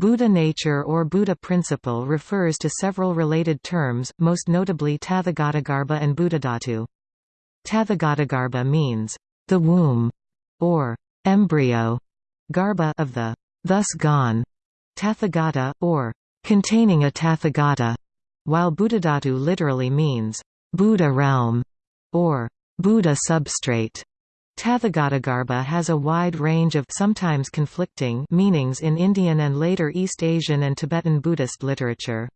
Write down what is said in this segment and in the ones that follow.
Buddha nature or Buddha principle refers to several related terms, most notably Tathagatagarbha and Buddhadhatu. Tathagatagarbha means, the womb, or embryo, garbha of the thus gone, Tathagata, or containing a Tathagata, while Buddhadhatu literally means Buddha realm, or Buddha substrate. Tathagatagarbha has a wide range of sometimes conflicting meanings in Indian and later East Asian and Tibetan Buddhist literature.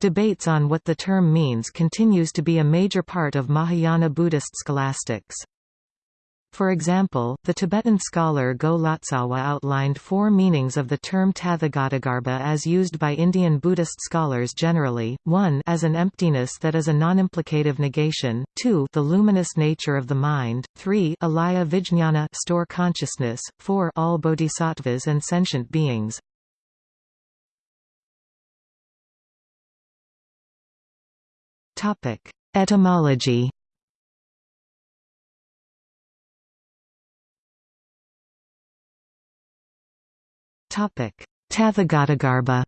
Debates on what the term means continues to be a major part of Mahayana Buddhist scholastics. For example, the Tibetan scholar Go Lotsawa outlined four meanings of the term Tathagatagarbha as used by Indian Buddhist scholars generally, 1 as an emptiness that is a non-implicative negation, 2 the luminous nature of the mind, 3 alaya vijñana store consciousness, 4 all bodhisattvas and sentient beings. Etymology Tathagatagarbha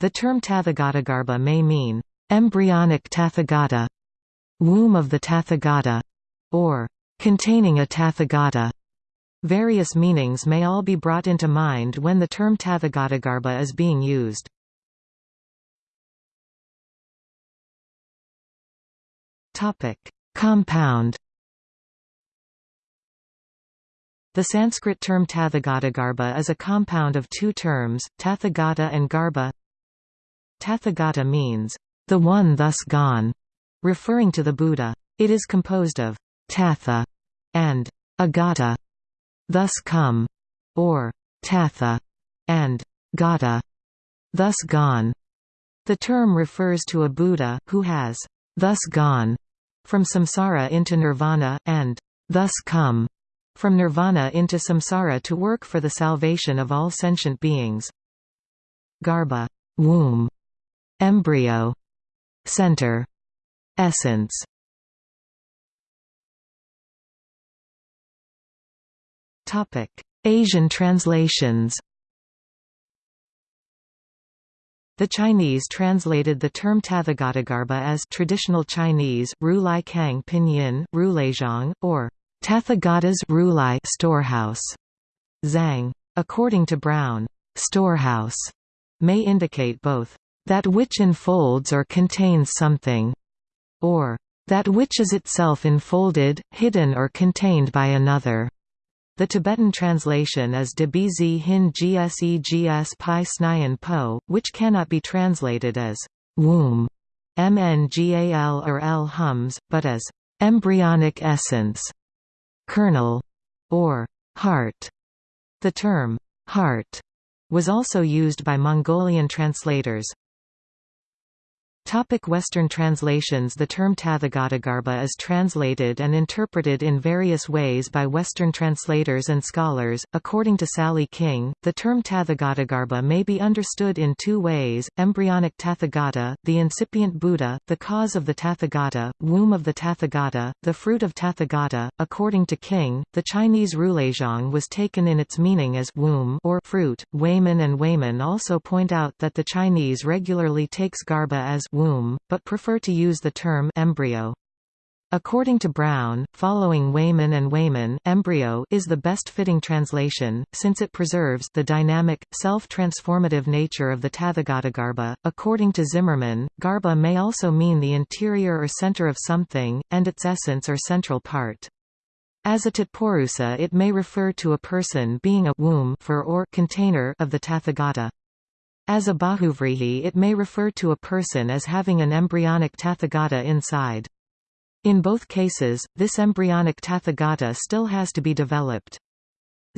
The term Tathagatagarbha may mean, embryonic Tathagata, womb of the Tathagata, or containing a Tathagata. Various meanings may all be brought into mind when the term Tathagatagarbha is being used. Compound The Sanskrit term Tathagatagarbha is a compound of two terms, Tathagata and Garbha. Tathagata means, the one thus gone, referring to the Buddha. It is composed of Tatha and Agata, thus come, or Tatha and Gata, thus gone. The term refers to a Buddha, who has thus gone from samsara into nirvana, and thus come from nirvana into samsara to work for the salvation of all sentient beings. Garbha womb, embryo, center, essence. Topic: Asian translations. The Chinese translated the term Tathagatagarbha as traditional Chinese, Ru Lai Kang Pinyin, Rulezhang, or Tathagata's Rulai storehouse. Zhang. According to Brown, storehouse may indicate both that which enfolds or contains something, or that which is itself enfolded, hidden or contained by another. The Tibetan translation is bz hin gsegs pi snyan po, which cannot be translated as womb, mngal or l hums, but as embryonic essence kernel, or heart. The term heart was also used by Mongolian translators. Topic Western translations The term Tathagatagarbha is translated and interpreted in various ways by Western translators and scholars. According to Sally King, the term Tathagatagarbha may be understood in two ways, embryonic Tathagata, the incipient Buddha, the cause of the Tathagata, womb of the Tathagata, the fruit of Tathagata. According to King, the Chinese Rulezhang was taken in its meaning as womb or fruit. Wayman and Wayman also point out that the Chinese regularly takes Garbha as womb, but prefer to use the term embryo. According to Brown, following Wayman and Wayman, embryo is the best fitting translation, since it preserves the dynamic, self-transformative nature of the Tathagatagarbha. According to Zimmermann, garbha may also mean the interior or center of something, and its essence or central part. As a Tatpurusa it may refer to a person being a womb for or container of the Tathagata. As a bahuvrihi it may refer to a person as having an embryonic tathagata inside. In both cases, this embryonic tathagata still has to be developed.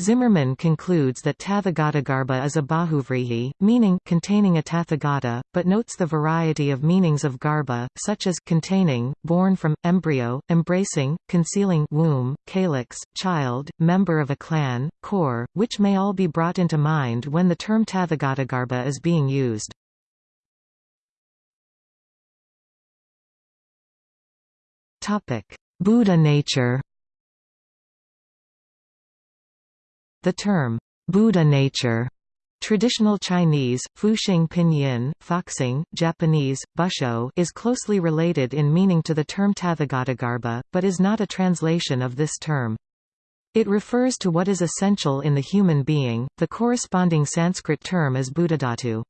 Zimmermann concludes that Tathagatagarbha is a bahuvrihi, meaning containing a Tathagata, but notes the variety of meanings of garbha, such as containing, born from, embryo, embracing, concealing womb, calyx, child, member of a clan, core, which may all be brought into mind when the term Tathagatagarbha is being used. Buddha nature The term, Buddha nature Traditional Chinese, Fuxing Pinyin, Foxing, Japanese, Busho is closely related in meaning to the term Tathagatagarbha, but is not a translation of this term. It refers to what is essential in the human being, the corresponding Sanskrit term is Buddhadhatu.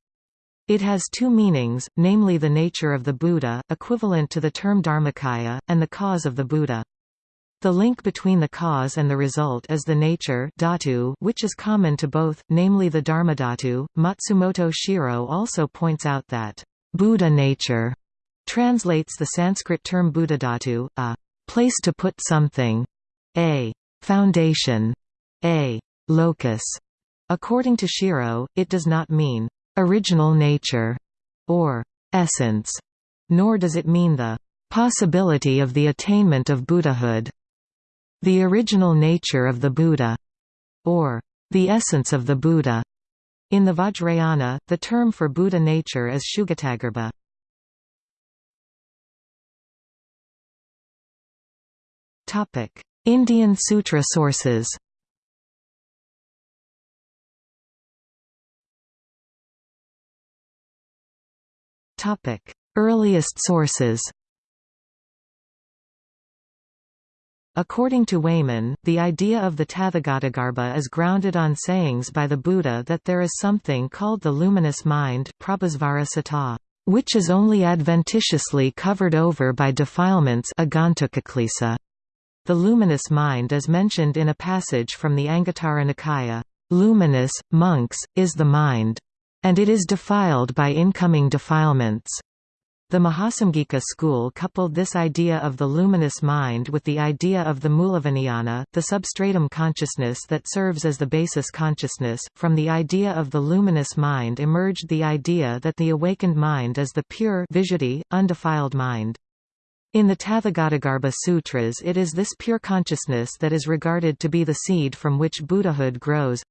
It has two meanings, namely the nature of the Buddha, equivalent to the term Dharmakaya, and the cause of the Buddha. The link between the cause and the result is the nature dhatu, which is common to both, namely the dharmadhatu. Matsumoto Shiro also points out that Buddha nature translates the Sanskrit term buddhadhatu, a place to put something, a foundation, a locus. According to Shiro, it does not mean original nature or essence, nor does it mean the possibility of the attainment of Buddhahood. The original nature of the Buddha, or the essence of the Buddha. In the Vajrayana, the term for Buddha nature is Sugatagarbha. Indian Sutra sources Topic: Earliest sources According to Wayman, the idea of the Tathagatagarbha is grounded on sayings by the Buddha that there is something called the luminous mind which is only adventitiously covered over by defilements The luminous mind is mentioned in a passage from the Anguttara Nikaya, "...luminous, monks, is the mind. And it is defiled by incoming defilements." The Mahasamghika school coupled this idea of the luminous mind with the idea of the Mulavijnana, the substratum consciousness that serves as the basis consciousness. From the idea of the luminous mind emerged the idea that the awakened mind is the pure visuddhi, undefiled mind. In the Tathagatagarbha Sutras it is this pure consciousness that is regarded to be the seed from which Buddhahood grows.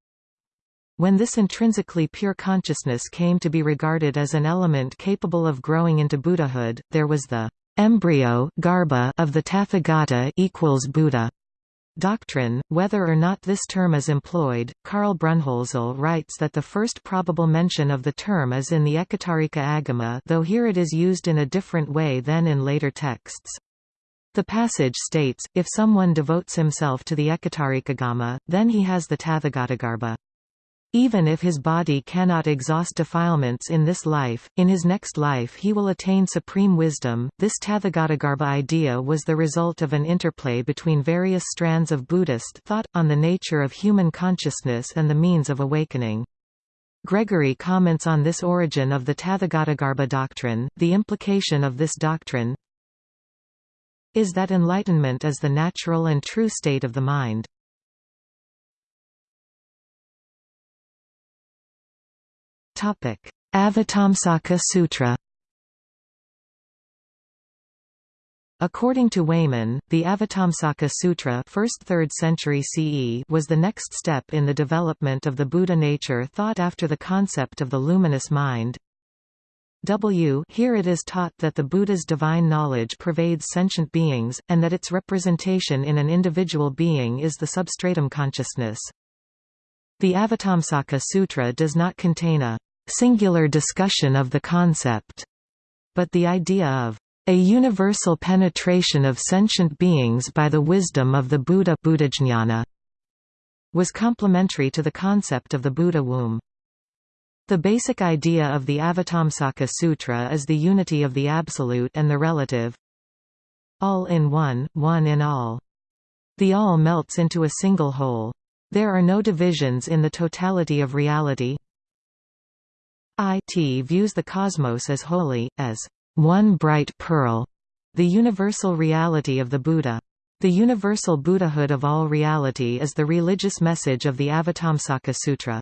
When this intrinsically pure consciousness came to be regarded as an element capable of growing into Buddhahood, there was the embryo garbha of the Tathagata equals Buddha doctrine. Whether or not this term is employed, Karl Brunnhölzl writes that the first probable mention of the term is in the Ekottarika Agama though here it is used in a different way than in later texts. The passage states, if someone devotes himself to the Ekottarikagama, then he has the Tathagatagarbha. Even if his body cannot exhaust defilements in this life, in his next life he will attain supreme wisdom. This Tathagatagarbha idea was the result of an interplay between various strands of Buddhist thought, on the nature of human consciousness and the means of awakening. Gregory comments on this origin of the Tathagatagarbha doctrine, the implication of this doctrine is that enlightenment is the natural and true state of the mind. Avatamsaka Sutra According to Wayman, the Avatamsaka Sutra 1st 3rd century CE was the next step in the development of the Buddha nature thought after the concept of the luminous mind. W Here it is taught that the Buddha's divine knowledge pervades sentient beings, and that its representation in an individual being is the substratum consciousness. The Avatamsaka Sutra does not contain a singular discussion of the concept, but the idea of a universal penetration of sentient beings by the wisdom of the Buddha Buddhajnana was complementary to the concept of the Buddha womb. The basic idea of the Avatamsaka Sutra is the unity of the absolute and the relative. All in one, one in all. The all melts into a single whole. There are no divisions in the totality of reality, it views the cosmos as holy, as one bright pearl, the universal reality of the Buddha. The universal Buddhahood of all reality is the religious message of the Avatamsaka Sutra.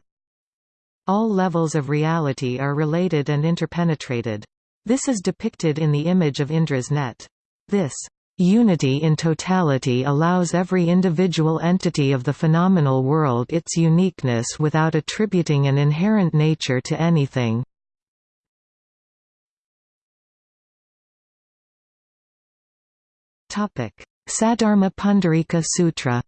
All levels of reality are related and interpenetrated. This is depicted in the image of Indra's net. This Unity in totality allows every individual entity of the phenomenal world its uniqueness without attributing an inherent nature to anything. Saddharma Pundarika Sutra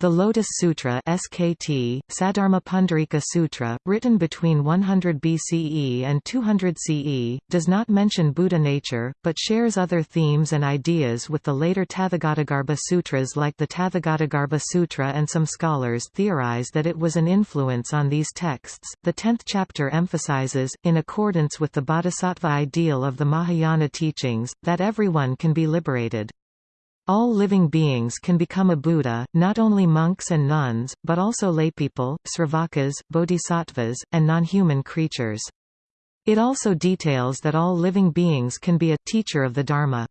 The Lotus Sutra SKT, Saddharma Pundarika Sutra, written between 100 BCE and 200 CE, does not mention Buddha nature, but shares other themes and ideas with the later Tathagatagarbha sutras like the Tathagatagarbha Sutra and some scholars theorize that it was an influence on these texts. The tenth chapter emphasizes, in accordance with the bodhisattva ideal of the Mahayana teachings, that everyone can be liberated. All living beings can become a Buddha, not only monks and nuns, but also laypeople, sravakas, bodhisattvas, and non-human creatures. It also details that all living beings can be a teacher of the Dharma.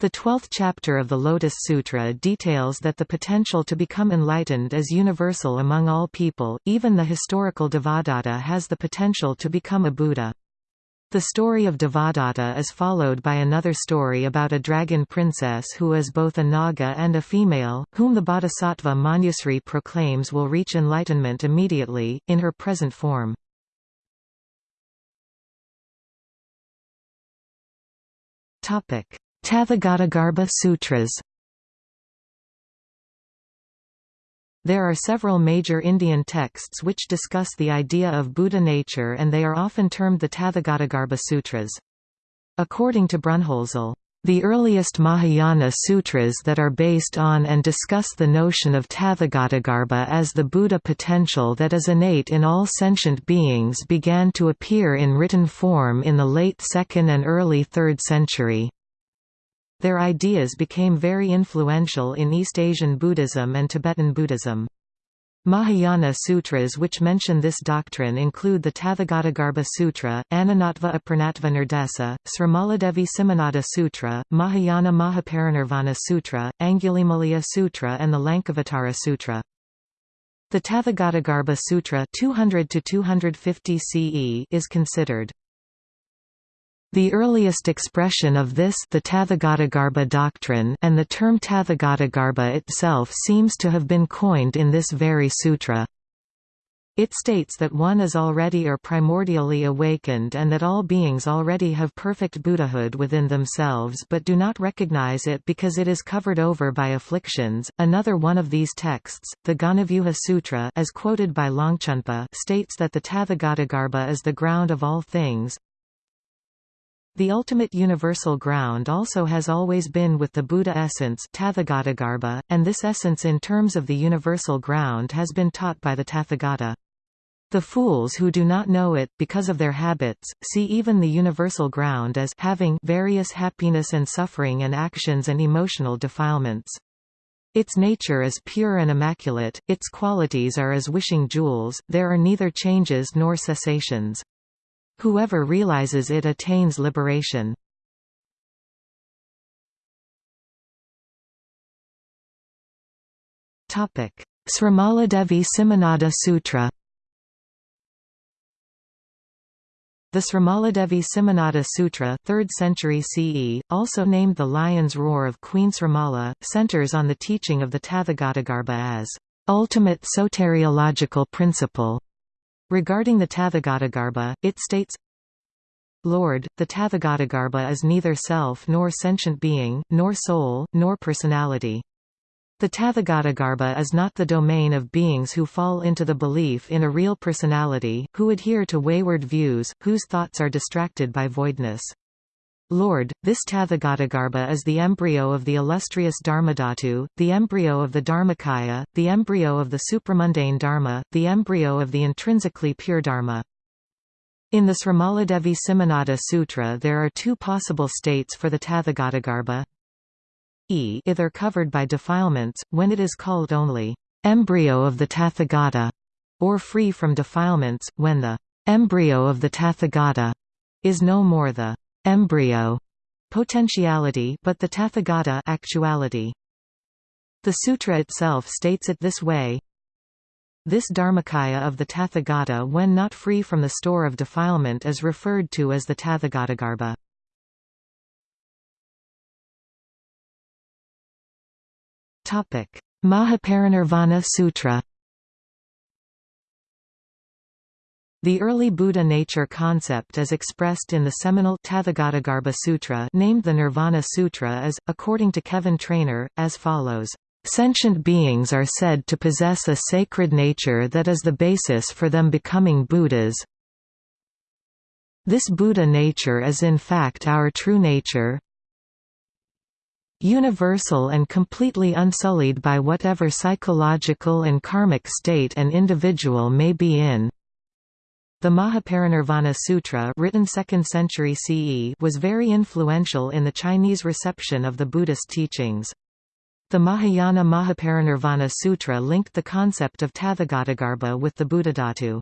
The twelfth chapter of the Lotus Sutra details that the potential to become enlightened is universal among all people, even the historical Devadatta has the potential to become a Buddha. The story of Devadatta is followed by another story about a dragon princess who is both a Naga and a female, whom the Bodhisattva Manjusri proclaims will reach enlightenment immediately, in her present form. Tathagatagarbha Sutras There are several major Indian texts which discuss the idea of Buddha nature and they are often termed the Tathagatagarbha Sutras. According to Brunnhölzl, the earliest Mahayana sutras that are based on and discuss the notion of Tathagatagarbha as the Buddha potential that is innate in all sentient beings began to appear in written form in the late 2nd and early 3rd century. Their ideas became very influential in East Asian Buddhism and Tibetan Buddhism. Mahayana sutras which mention this doctrine include the Tathagatagarbha Sutra, Anunatva Apurnatva Nirdesa, Srimaladevi Simhanada Sutra, Mahayana Mahaparinirvana Sutra, Angulimalaya Sutra and the Lankavatara Sutra. The Tathagatagarbha Sutra 200 CE is considered the earliest expression of this the Tathagatagarbha doctrine and the term Tathagatagarbha itself seems to have been coined in this very sutra. It states that one is already or primordially awakened and that all beings already have perfect Buddhahood within themselves but do not recognize it because it is covered over by afflictions. Another one of these texts, the Ghanavyuha Sutra as quoted by Longchenpa states that the Tathagatagarbha is the ground of all things, the ultimate universal ground also has always been with the Buddha essence and this essence in terms of the universal ground has been taught by the Tathagata. The fools who do not know it, because of their habits, see even the universal ground as having various happiness and suffering and actions and emotional defilements. Its nature is pure and immaculate, its qualities are as wishing jewels, there are neither changes nor cessations. Whoever realizes it attains liberation. Srimaladevi Simhanada Sutra The Srimaladevi Simhanada Sutra 3rd century CE, also named the Lion's Roar of Queen Srimala, centers on the teaching of the Tathagatagarbha as ultimate soteriological principle Regarding the Tathagatagarbha, it states, Lord, the Tathagatagarbha is neither self nor sentient being, nor soul, nor personality. The Tathagatagarbha is not the domain of beings who fall into the belief in a real personality, who adhere to wayward views, whose thoughts are distracted by voidness. Lord, this Tathagatagarbha is the embryo of the illustrious Dharmadhatu, the embryo of the Dharmakaya, the embryo of the supramundane Dharma, the embryo of the intrinsically pure Dharma. In the Srimaladevi Simhanada Sutra there are two possible states for the Tathagatagarbha. E either covered by defilements, when it is called only embryo of the Tathagata, or free from defilements, when the embryo of the Tathagata is no more the embryo potentiality but the tathagata actuality. The sutra itself states it this way This dharmakaya of the tathagata when not free from the store of defilement is referred to as the tathagatagarbha. Mahaparinirvana Sutra The early Buddha nature concept is expressed in the seminal Tathagatagarbha Sutra named the Nirvana Sutra as, according to Kevin Trainor, as follows. Sentient beings are said to possess a sacred nature that is the basis for them becoming Buddhas. This Buddha nature is in fact our true nature, universal and completely unsullied by whatever psychological and karmic state an individual may be in. The Mahaparinirvana Sutra written 2nd century CE was very influential in the Chinese reception of the Buddhist teachings. The Mahayana Mahaparinirvana Sutra linked the concept of Tathagatagarbha with the Buddhadhatu.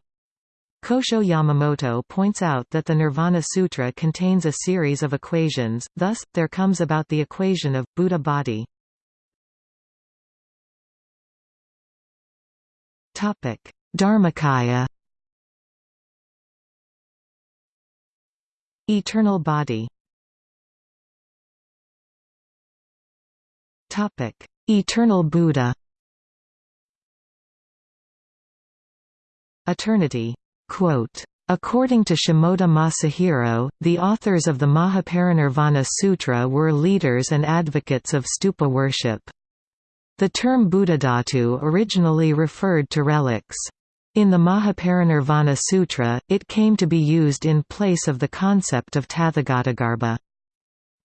Kosho Yamamoto points out that the Nirvana Sutra contains a series of equations, thus, there comes about the equation of, Buddha body. Dharmakaya Eternal body Eternal Buddha Eternity Quote, According to Shimoda Masahiro, the authors of the Mahaparinirvana Sutra were leaders and advocates of stupa worship. The term Buddhadhatu originally referred to relics. In the Mahaparinirvana Sutra, it came to be used in place of the concept of Tathagatagarbha.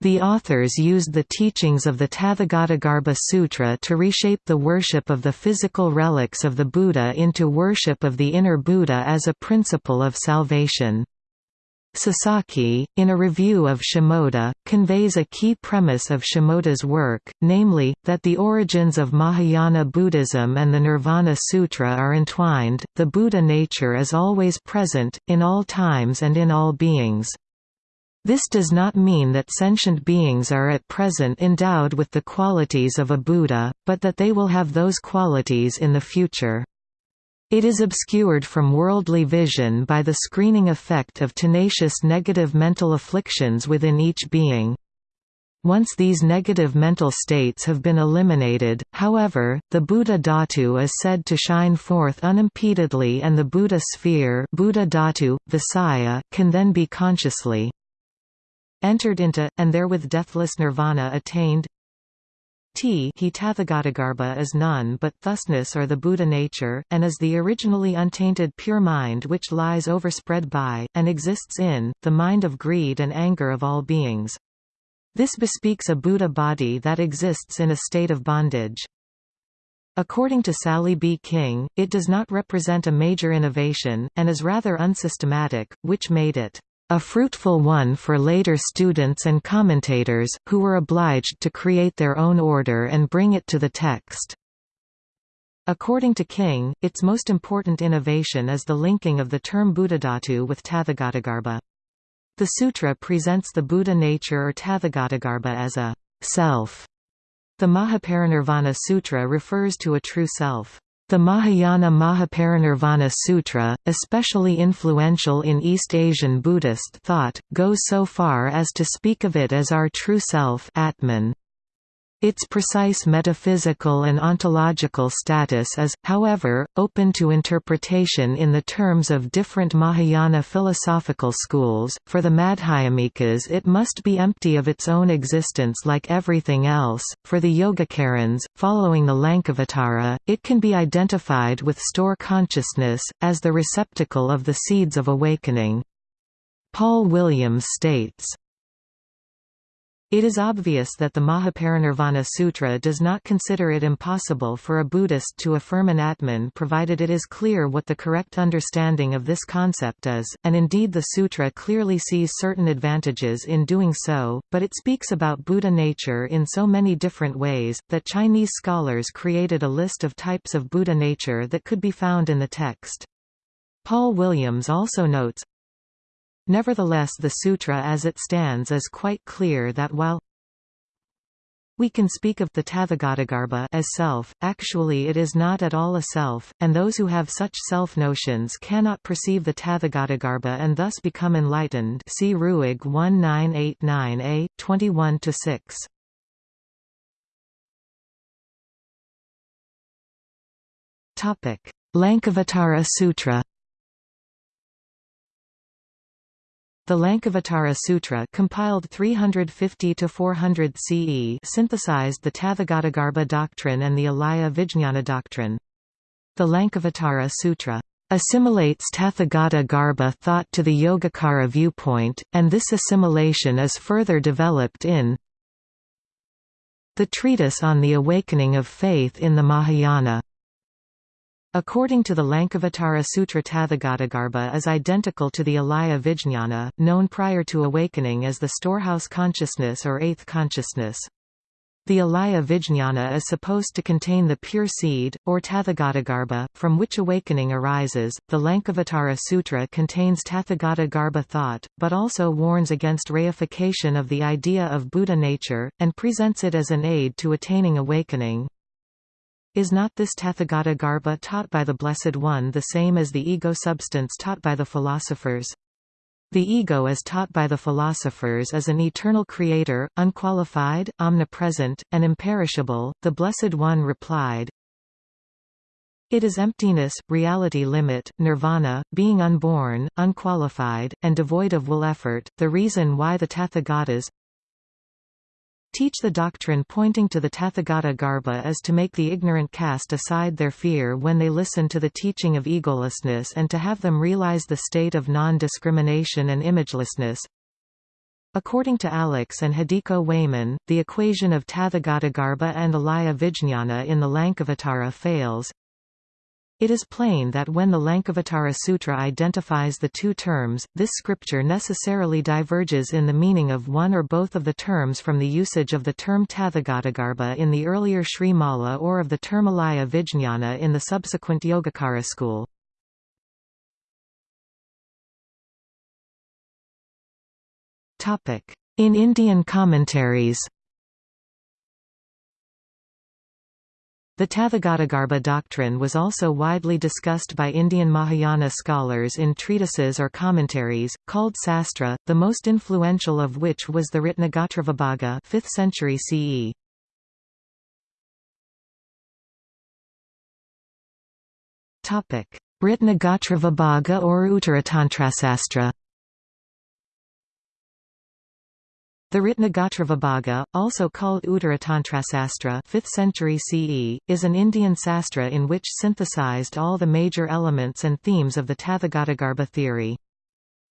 The authors used the teachings of the Tathagatagarbha Sutra to reshape the worship of the physical relics of the Buddha into worship of the inner Buddha as a principle of salvation. Sasaki, in a review of Shimoda, conveys a key premise of Shimoda's work, namely, that the origins of Mahayana Buddhism and the Nirvana Sutra are entwined, the Buddha nature is always present, in all times and in all beings. This does not mean that sentient beings are at present endowed with the qualities of a Buddha, but that they will have those qualities in the future. It is obscured from worldly vision by the screening effect of tenacious negative mental afflictions within each being. Once these negative mental states have been eliminated, however, the Buddha Dhatu is said to shine forth unimpededly and the Buddha sphere Buddha Dhatu, Visaya, can then be consciously entered into, and therewith deathless nirvana attained T he Tathagatagarbha is none but thusness or the Buddha nature, and is the originally untainted pure mind which lies overspread by, and exists in, the mind of greed and anger of all beings. This bespeaks a Buddha body that exists in a state of bondage. According to Sally B. King, it does not represent a major innovation, and is rather unsystematic, which made it a fruitful one for later students and commentators, who were obliged to create their own order and bring it to the text. According to King, its most important innovation is the linking of the term Buddhadhatu with Tathagatagarbha. The sutra presents the Buddha nature or Tathagatagarbha as a self. The Mahaparinirvana Sutra refers to a true self. The Mahayana Mahaparinirvana Sutra, especially influential in East Asian Buddhist thought, goes so far as to speak of it as our true self Atman. Its precise metaphysical and ontological status is, however, open to interpretation in the terms of different Mahayana philosophical schools. For the Madhyamikas, it must be empty of its own existence like everything else. For the Yogacarans, following the Lankavatara, it can be identified with store consciousness, as the receptacle of the seeds of awakening. Paul Williams states, it is obvious that the Mahaparinirvana Sutra does not consider it impossible for a Buddhist to affirm an Atman provided it is clear what the correct understanding of this concept is, and indeed the sutra clearly sees certain advantages in doing so, but it speaks about Buddha nature in so many different ways, that Chinese scholars created a list of types of Buddha nature that could be found in the text. Paul Williams also notes, Nevertheless the sutra as it stands is quite clear that while we can speak of the Tathagatagarbha as self, actually it is not at all a self, and those who have such self-notions cannot perceive the Tathagatagarbha and thus become enlightened see Ruegg 1989a, 21–6. Lankavatara Sutra The Lankavatara Sutra compiled 350–400 CE synthesized the Tathagatagarbha doctrine and the Alaya Vijñana doctrine. The Lankavatara Sutra assimilates Tathagata Garbha thought to the Yogacara viewpoint, and this assimilation is further developed in the Treatise on the Awakening of Faith in the Mahayana. According to the Lankavatara Sutra Tathagatagarbha is identical to the Alaya Vijñana, known prior to awakening as the storehouse consciousness or eighth consciousness. The Alaya Vijñana is supposed to contain the pure seed, or Tathagatagarbha, from which awakening arises. The Lankavatara Sutra contains Tathagatagarbha thought, but also warns against reification of the idea of Buddha nature, and presents it as an aid to attaining awakening. Is not this Tathagata Garbha taught by the Blessed One the same as the ego substance taught by the philosophers? The ego as taught by the philosophers is an eternal creator, unqualified, omnipresent, and imperishable. The Blessed One replied, It is emptiness, reality limit, nirvana, being unborn, unqualified, and devoid of will effort, the reason why the Tathagatas teach the doctrine pointing to the Tathagata Garbha is to make the ignorant cast aside their fear when they listen to the teaching of egolessness and to have them realize the state of non-discrimination and imagelessness. According to Alex and Hideko Wayman, the equation of Tathagatagarbha and Alaya Vijñana in the Lankavatara fails, it is plain that when the Lankavatara Sutra identifies the two terms, this scripture necessarily diverges in the meaning of one or both of the terms from the usage of the term Tathagatagarbha in the earlier Sri Mala or of the term Alaya Vijñana in the subsequent Yogacara school. In Indian commentaries The Tathagatagarbha doctrine was also widely discussed by Indian Mahayana scholars in treatises or commentaries, called sastra, the most influential of which was the Ratnagotravibhaga 5th century CE. Ratnagotravibhaga or Uttaratantrasastra The Ratnagotravibhaga, also called Uttaratantrasastra 5th century CE, is an Indian sastra in which synthesized all the major elements and themes of the Tathagatagarbha theory.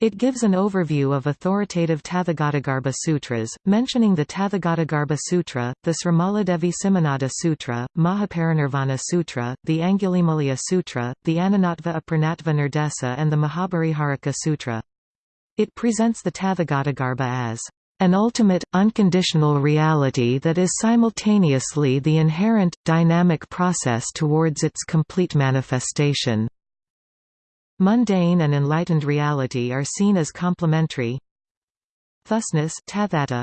It gives an overview of authoritative Tathagatagarbha sutras, mentioning the Tathagatagarbha Sutra, the Srimaladevi Simhanada Sutra, Mahaparinirvana Sutra, the Angulimala Sutra, the Anunatva Apurnatva Nirdesa and the Mahabheriharaka Sutra. It presents the Tathagatagarbha as an ultimate, unconditional reality that is simultaneously the inherent, dynamic process towards its complete manifestation. Mundane and enlightened reality are seen as complementary. Thusness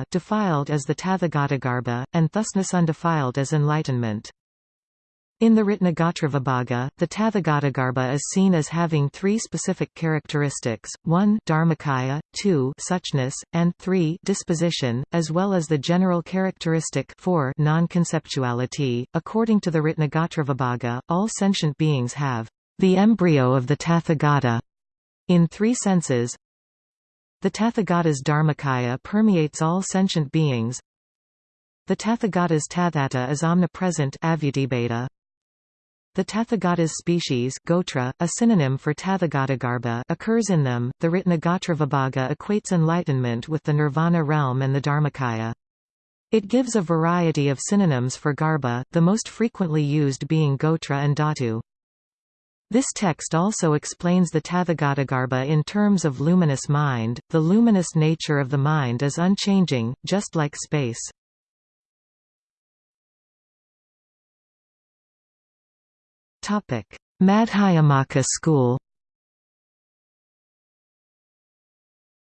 defiled as the Tathagatagarbha, and thusness undefiled as enlightenment. In the Ratnagotravibhaga, the Tathagatagarbha is seen as having three specific characteristics, 1 dharmakaya, 2 suchness, and 3 disposition, as well as the general characteristic 4 non-conceptuality. According to the Ratnagotravibhaga, all sentient beings have the embryo of the Tathagata in three senses. The Tathagata's dharmakaya permeates all sentient beings. The Tathagata's tathata is omnipresent the Tathagata's species gotra, a synonym for Tathagatagarbha occurs in them. The Ratnagotravibhaga equates enlightenment with the nirvana realm and the Dharmakaya. It gives a variety of synonyms for garbha, the most frequently used being gotra and dhatu. This text also explains the Tathagatagarbha in terms of luminous mind. The luminous nature of the mind is unchanging, just like space. Madhyamaka school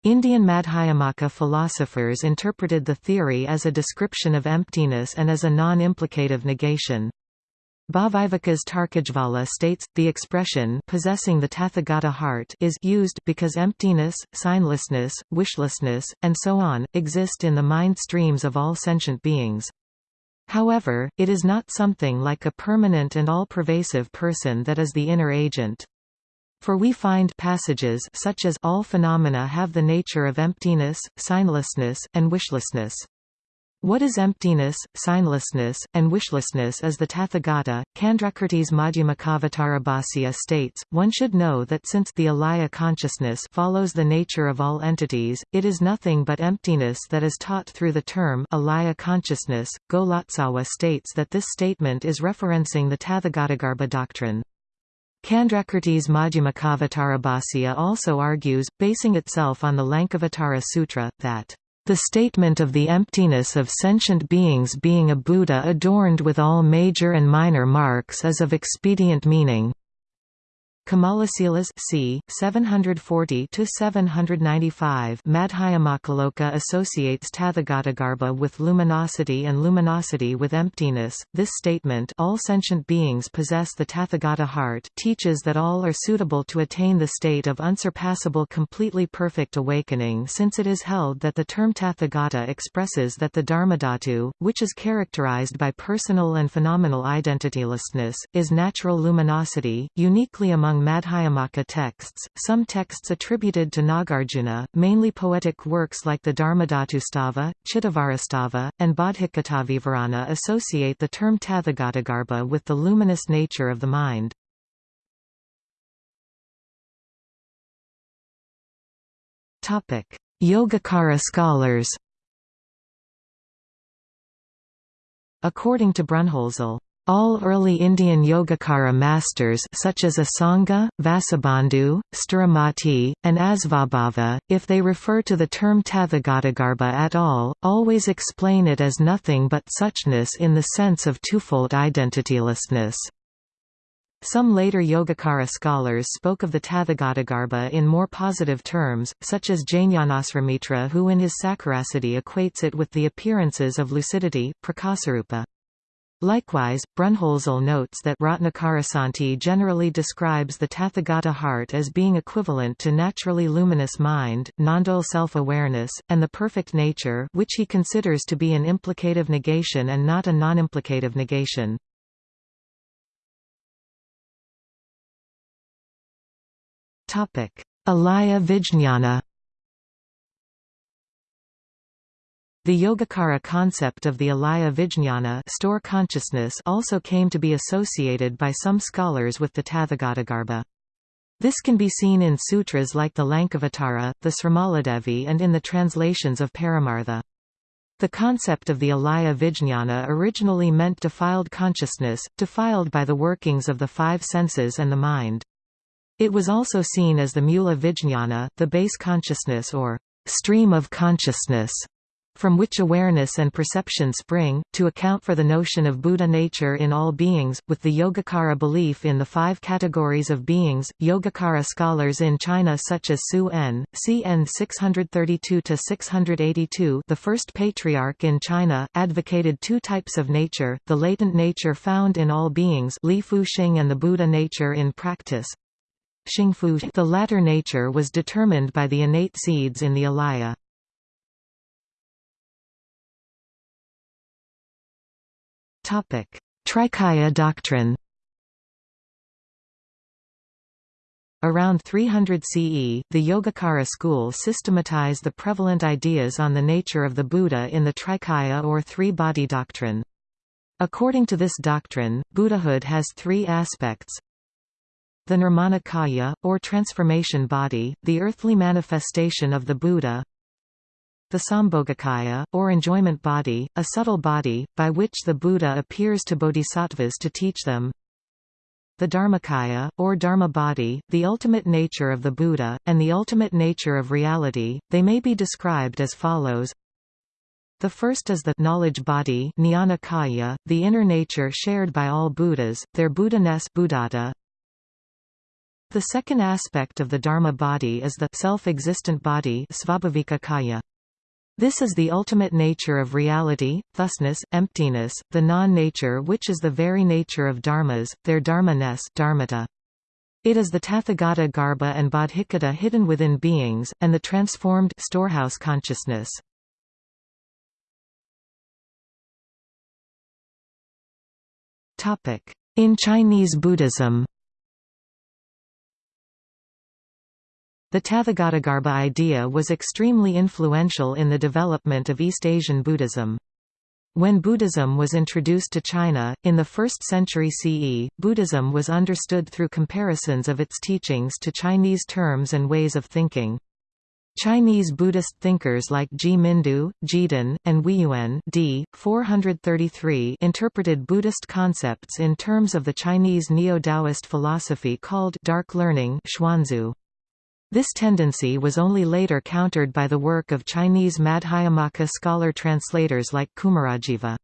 Indian Madhyamaka philosophers interpreted the theory as a description of emptiness and as a non-implicative negation. Bhaviveka's Tarkajvala states, the expression possessing the Tathagata heart is used because emptiness, signlessness, wishlessness, and so on, exist in the mind streams of all sentient beings. However, it is not something like a permanent and all-pervasive person that is the inner agent. For we find passages such as all phenomena have the nature of emptiness, signlessness, and wishlessness. What is emptiness, signlessness, and wishlessness as the Tathagata, Candrakirti's Madhyamakavatarabhasya states, one should know that since the alaya consciousness follows the nature of all entities, it is nothing but emptiness that is taught through the term alaya consciousness. Golotsawa states that this statement is referencing the Tathagatagarbha doctrine. Candrakirti's Madhyamakavatarabhasya also argues, basing itself on the Lankavatara Sutra, that the statement of the emptiness of sentient beings being a Buddha adorned with all major and minor marks is of expedient meaning. Kamalasilas c. 740 to 795. Madhyamakaloka associates Tathagatagarbha with luminosity and luminosity with emptiness. This statement all sentient beings possess the Tathagata heart teaches that all are suitable to attain the state of unsurpassable completely perfect awakening since it is held that the term Tathagata expresses that the Dharmadhatu, which is characterized by personal and phenomenal identitylessness, is natural luminosity, uniquely among among Madhyamaka texts, some texts attributed to Nagarjuna, mainly poetic works like the Dharmadhatustava, Cittavajrastava, and Bodhicittavivarana associate the term Tathagatagarbha with the luminous nature of the mind. Yogacara scholars According to Brunnhölzl, all early Indian Yogacara masters such as Asanga, Vasubandhu, Sthiramati, and Asvabhava, if they refer to the term Tathagatagarbha at all, always explain it as nothing but suchness in the sense of twofold identitylessness. Some later Yogacara scholars spoke of the Tathagatagarbha in more positive terms, such as Jnanasrimitra who in his Sakarasiddhi equates it with the appearances of lucidity prakasarupa. Likewise, Brunnhölzl notes that Ratnakarasanti generally describes the Tathagata heart as being equivalent to naturally luminous mind, non-dual self-awareness, and the perfect nature which he considers to be an implicative negation and not a non-implicative negation. Alaya Vijñana The Yogacara concept of the alaya vijñana store consciousness also came to be associated by some scholars with the Tathagatagarbha. This can be seen in sutras like the Lankavatara, the Srimaladevi and in the translations of Paramartha. The concept of the alaya vijñana originally meant defiled consciousness, defiled by the workings of the five senses and the mind. It was also seen as the mula vijñana, the base consciousness or stream of consciousness from which awareness and perception spring, to account for the notion of Buddha nature in all beings, with the Yogacara belief in the five categories of beings. Yogacara scholars in China such as Su En, CN 632-682 the first patriarch in China, advocated two types of nature, the latent nature found in all beings Li Fu Xing and the Buddha nature in practice. The latter nature was determined by the innate seeds in the alaya. Trikaya doctrine Around 300 CE, the Yogacara school systematized the prevalent ideas on the nature of the Buddha in the Trikaya or three-body doctrine. According to this doctrine, Buddhahood has three aspects. The Nirmanakaya, or transformation body, the earthly manifestation of the Buddha, the Sambhogakaya, or enjoyment body, a subtle body, by which the Buddha appears to bodhisattvas to teach them. The Dharmakaya, or Dharma body, the ultimate nature of the Buddha, and the ultimate nature of reality, they may be described as follows. The first is the knowledge body Jnanakaya, the inner nature shared by all Buddhas, their Buddha-ness Buddhata. The second aspect of the Dharma body is the self-existent body Svabhavikakaya. This is the ultimate nature of reality, thusness, emptiness, the non-nature which is the very nature of dharmas, their dharma-ness dharmata. It is the Tathagata Garbha and Bodhicitta hidden within beings, and the transformed storehouse consciousness. In Chinese Buddhism The Tathagatagarbha idea was extremely influential in the development of East Asian Buddhism. When Buddhism was introduced to China, in the 1st century CE, Buddhism was understood through comparisons of its teachings to Chinese terms and ways of thinking. Chinese Buddhist thinkers like Zhi Mindu, Jidun, and Huiyuan d. 433 interpreted Buddhist concepts in terms of the Chinese Neo-Taoist philosophy called dark learning xuanxue. This tendency was only later countered by the work of Chinese Madhyamaka scholar translators like Kumarajiva.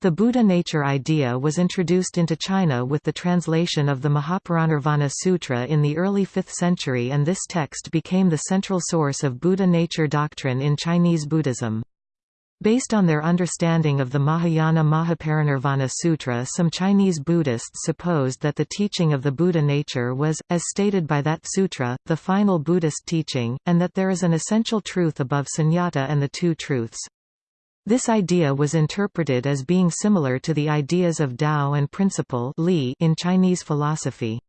The Buddha nature idea was introduced into China with the translation of the Mahaparinirvana Sutra in the early 5th century and this text became the central source of Buddha nature doctrine in Chinese Buddhism. Based on their understanding of the Mahayana Mahaparinirvana Sutra some Chinese Buddhists supposed that the teaching of the Buddha nature was, as stated by that sutra, the final Buddhist teaching, and that there is an essential truth above sunyata and the two truths. This idea was interpreted as being similar to the ideas of Tao and principle in Chinese philosophy.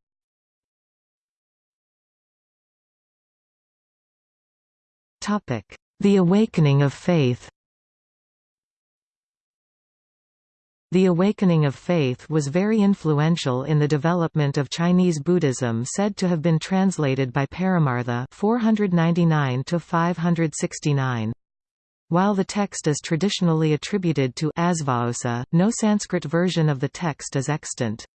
The Awakening of Faith The Awakening of Faith was very influential in the development of Chinese Buddhism said to have been translated by Paramartha 499 569. While the text is traditionally attributed to Asvaghosha, no Sanskrit version of the text is extant.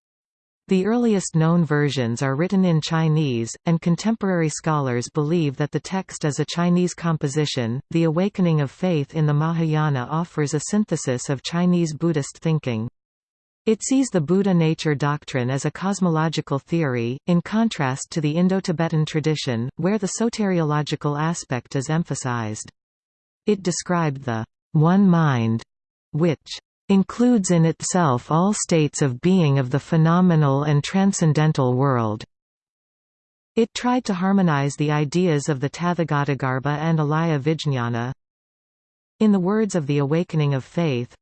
The earliest known versions are written in Chinese, and contemporary scholars believe that the text is a Chinese composition. The Awakening of Faith in the Mahayana offers a synthesis of Chinese Buddhist thinking. It sees the Buddha nature doctrine as a cosmological theory, in contrast to the Indo-Tibetan tradition, where the soteriological aspect is emphasized. It described the one mind, which includes in itself all states of being of the phenomenal and transcendental world. It tried to harmonize the ideas of the Tathagatagarbha and Alaya Vijñana. In the words of the Awakening of Faith,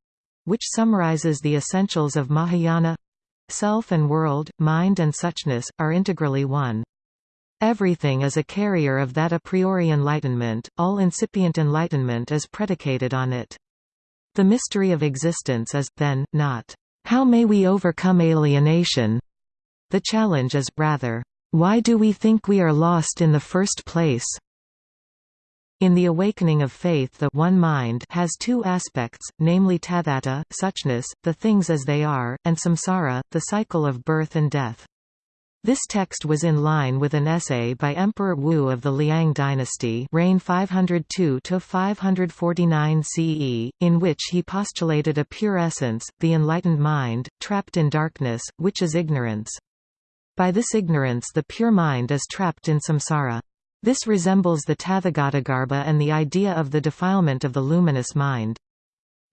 which summarizes the essentials of Mahayana self and world, mind and suchness, are integrally one. Everything is a carrier of that a priori enlightenment, all incipient enlightenment is predicated on it. The mystery of existence is, then, not, "'How may we overcome alienation?' The challenge is, rather, "'Why do we think we are lost in the first place?' In the awakening of faith the one mind has two aspects, namely tathata suchness, the things as they are, and samsara, the cycle of birth and death. This text was in line with an essay by Emperor Wu of the Liang dynasty reign 502–549 CE, in which he postulated a pure essence, the enlightened mind, trapped in darkness, which is ignorance. By this ignorance the pure mind is trapped in samsara. This resembles the Tathagatagarbha and the idea of the defilement of the luminous mind.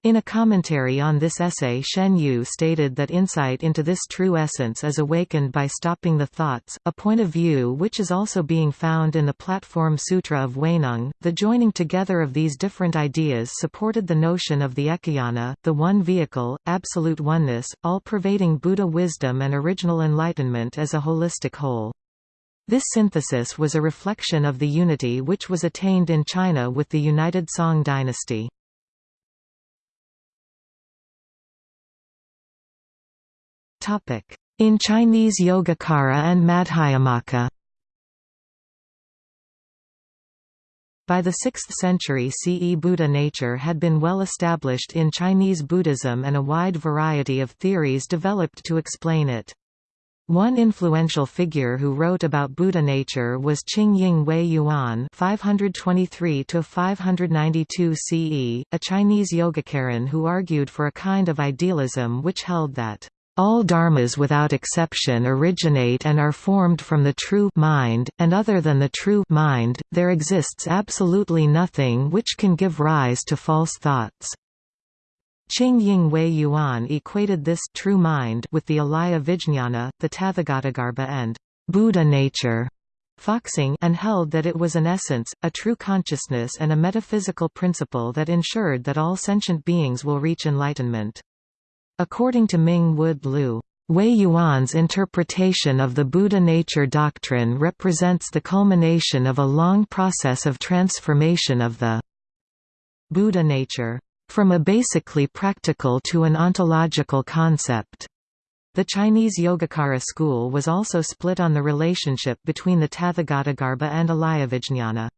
In a commentary on this essay Shen Yu stated that insight into this true essence is awakened by stopping the thoughts, a point of view which is also being found in the Platform Sutra of Huineng. The joining together of these different ideas supported the notion of the Ekayana, the one vehicle, absolute oneness, all-pervading Buddha wisdom and original enlightenment as a holistic whole. This synthesis was a reflection of the unity which was attained in China with the United Song dynasty. In Chinese Yogacara and Madhyamaka By the 6th century CE Buddha nature had been well established in Chinese Buddhism and a wide variety of theories developed to explain it. One influential figure who wrote about Buddha nature was Jingying Huiyuan (523–592 CE), a Chinese Yogacaran who argued for a kind of idealism which held that all dharmas without exception originate and are formed from the true mind, and other than the true mind, there exists absolutely nothing which can give rise to false thoughts. Jingying Huiyuan equated this true mind with the Alaya Vijñana, the Tathagatagarbha and Buddha nature Foxing and held that it was an essence, a true consciousness and a metaphysical principle that ensured that all sentient beings will reach enlightenment. According to Ming Wood Liu, Huiyuan's interpretation of the Buddha nature doctrine represents the culmination of a long process of transformation of the Buddha nature from a basically practical to an ontological concept. The Chinese Yogacara school was also split on the relationship between the Tathagatagarbha and Alayavijñana.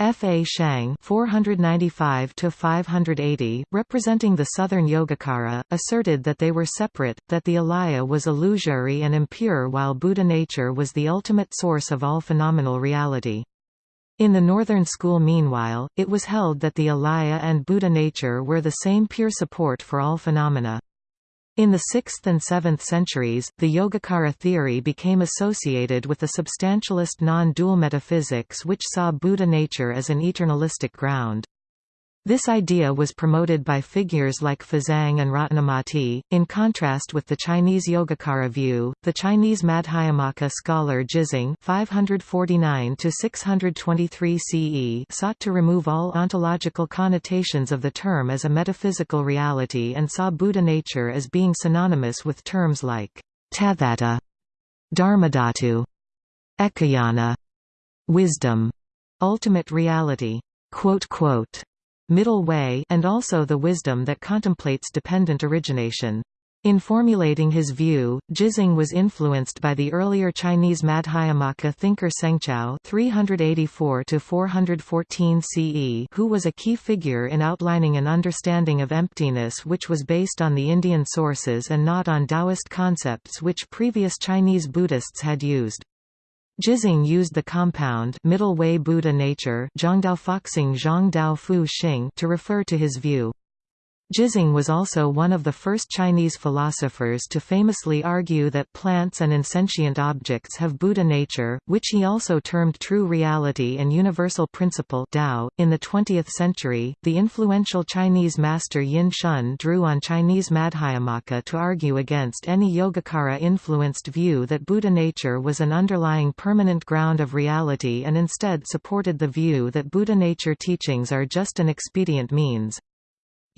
F. A. Shang 495 representing the Southern Yogacara, asserted that they were separate, that the alaya was illusory and impure while Buddha nature was the ultimate source of all phenomenal reality. In the Northern school meanwhile, it was held that the alaya and Buddha nature were the same pure support for all phenomena. In the 6th and 7th centuries, the Yogacara theory became associated with the substantialist non-dual metaphysics which saw Buddha nature as an eternalistic ground. This idea was promoted by figures like Fazang and Ratnamati. In contrast with the Chinese Yogacara view, the Chinese Madhyamaka scholar Jizang (549–623 CE) sought to remove all ontological connotations of the term as a metaphysical reality and saw Buddha nature as being synonymous with terms like Tathata, Dharmadhatu, Ekayana, wisdom, ultimate reality. Quote, quote, middle way and also the wisdom that contemplates dependent origination. In formulating his view, Jizang was influenced by the earlier Chinese Madhyamaka thinker Sengzhao (384–414 CE), who was a key figure in outlining an understanding of emptiness which was based on the Indian sources and not on Taoist concepts which previous Chinese Buddhists had used. Jizang used the compound middle way Buddha nature to refer to his view. Jizang was also one of the first Chinese philosophers to famously argue that plants and insentient objects have Buddha nature, which he also termed true reality and universal principle Tao. .In the 20th century, the influential Chinese master Yin Shun drew on Chinese Madhyamaka to argue against any Yogacara-influenced view that Buddha nature was an underlying permanent ground of reality and instead supported the view that Buddha nature teachings are just an expedient means.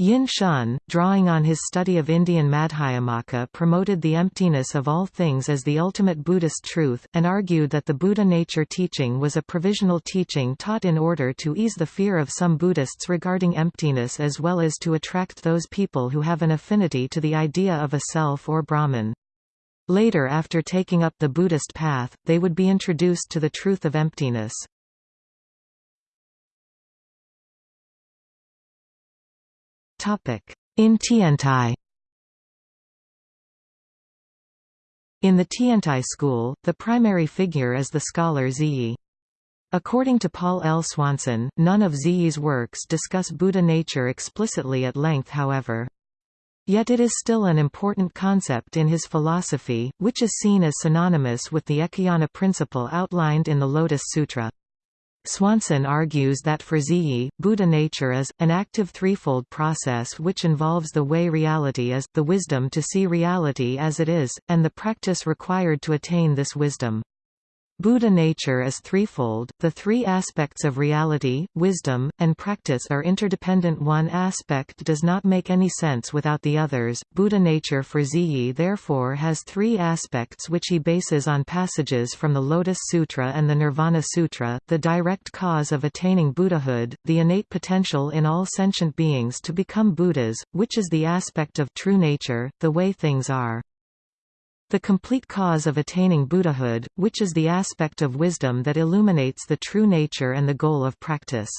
Yin Shun, drawing on his study of Indian Madhyamaka promoted the emptiness of all things as the ultimate Buddhist truth, and argued that the Buddha nature teaching was a provisional teaching taught in order to ease the fear of some Buddhists regarding emptiness as well as to attract those people who have an affinity to the idea of a self or Brahman. Later after taking up the Buddhist path, they would be introduced to the truth of emptiness. In Tiantai In the Tiantai school, the primary figure is the scholar Zhiyi. According to Paul L. Swanson, none of Zhiyi's works discuss Buddha nature explicitly at length however. Yet it is still an important concept in his philosophy, which is seen as synonymous with the Ekayana principle outlined in the Lotus Sutra. Swanson argues that for Zhiyi, Buddha nature is, an active threefold process which involves the way reality is, the wisdom to see reality as it is, and the practice required to attain this wisdom. Buddha nature is threefold, the three aspects of reality, wisdom, and practice are interdependent one aspect does not make any sense without the others. Buddha nature for Zhiyi therefore has three aspects which he bases on passages from the Lotus Sutra and the Nirvana Sutra, the direct cause of attaining Buddhahood, the innate potential in all sentient beings to become Buddhas, which is the aspect of true nature, the way things are. The complete cause of attaining Buddhahood, which is the aspect of wisdom that illuminates the true nature and the goal of practice.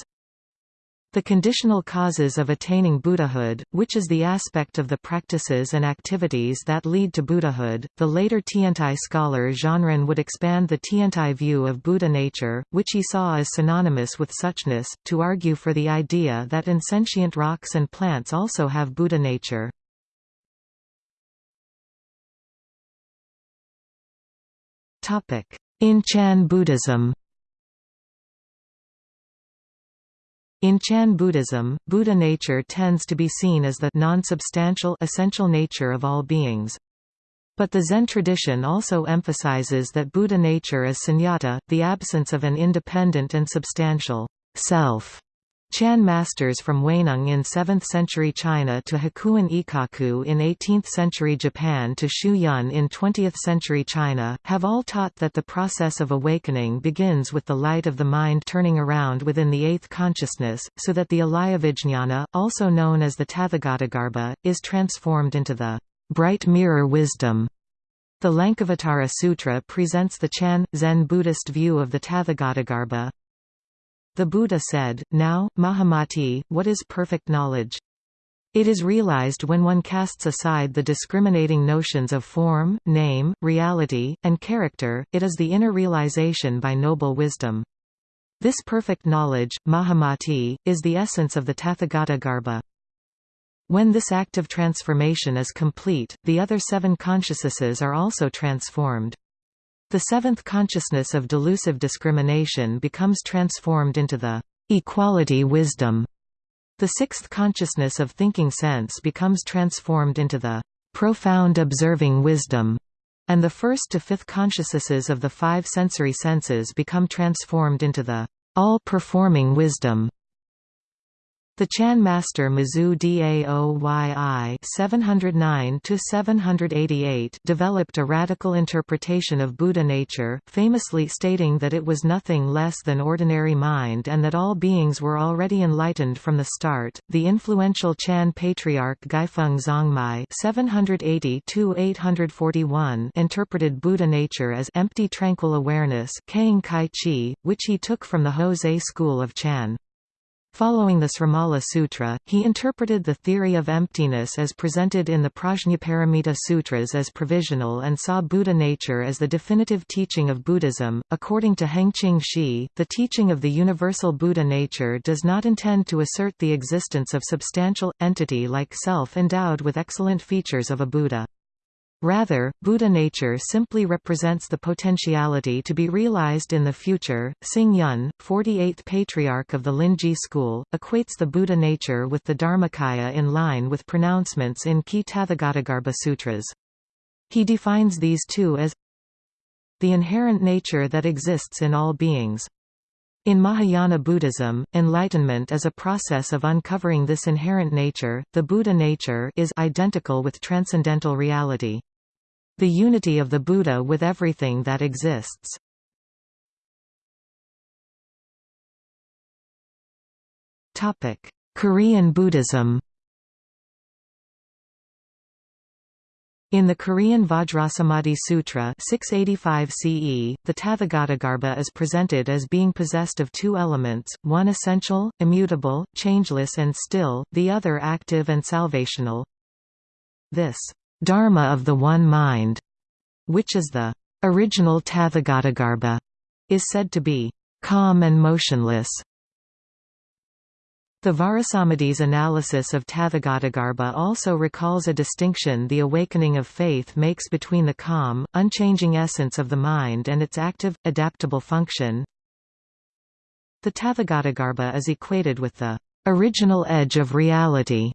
The conditional causes of attaining Buddhahood, which is the aspect of the practices and activities that lead to Buddhahood. The later Tiantai scholar Zhanran would expand the Tiantai view of Buddha nature, which he saw as synonymous with suchness, to argue for the idea that insentient rocks and plants also have Buddha nature. In Chan Buddhism In Chan Buddhism, Buddha nature tends to be seen as the non-substantial essential nature of all beings. But the Zen tradition also emphasizes that Buddha nature is sunyata, the absence of an independent and substantial self. Chan masters from Huineng in 7th century China to Hakuin Ekaku in 18th century Japan to Xu Yun in 20th century China, have all taught that the process of awakening begins with the light of the mind turning around within the eighth consciousness, so that the Alayavijñana, also known as the Tathagatagarbha, is transformed into the bright mirror wisdom. The Lankavatara Sutra presents the Chan, Zen Buddhist view of the Tathagatagarbha, the Buddha said, Now, Mahamati, what is perfect knowledge? It is realized when one casts aside the discriminating notions of form, name, reality, and character, it is the inner realization by noble wisdom. This perfect knowledge, Mahamati, is the essence of the Tathagatagarbha. When this act of transformation is complete, the other seven consciousnesses are also transformed. The seventh consciousness of delusive discrimination becomes transformed into the equality wisdom. The sixth consciousness of thinking sense becomes transformed into the profound observing wisdom, and the first to fifth consciousnesses of the five sensory senses become transformed into the all-performing wisdom. The Chan master Mazu Daoyi (709–788) developed a radical interpretation of Buddha nature, famously stating that it was nothing less than ordinary mind and that all beings were already enlightened from the start. The influential Chan patriarch Guifeng Zongmi (780–841) interpreted Buddha nature as empty, tranquil awareness, which he took from the Heze school of Chan. Following the Srimala Sutra, he interpreted the theory of emptiness as presented in the Prajnaparamita Sutras as provisional and saw Buddha nature as the definitive teaching of Buddhism. According to Hengqing Shi, the teaching of the universal Buddha nature does not intend to assert the existence of substantial, entity like self endowed with excellent features of a Buddha. Rather, Buddha nature simply represents the potentiality to be realized in the future. Xing Yun, 48th patriarch of the Linji school, equates the Buddha nature with the Dharmakaya in line with pronouncements in Ki Tathagatagarbha Sutras. He defines these two as the inherent nature that exists in all beings. In Mahayana Buddhism, enlightenment is a process of uncovering this inherent nature. The Buddha nature is identical with transcendental reality. The unity of the Buddha with everything that exists. Topic: Korean Buddhism In the Korean Vajrasamadhi Sutra 685 CE, the Tathagatagarbha is presented as being possessed of two elements, one essential, immutable, changeless and still, the other active and salvational. This Dharma of the One Mind, which is the original Tathagatagarbha, is said to be calm and motionless. The Vajrasamadhi's analysis of Tathagatagarbha also recalls a distinction the awakening of faith makes between the calm, unchanging essence of the mind and its active, adaptable function. The Tathagatagarbha is equated with the original edge of reality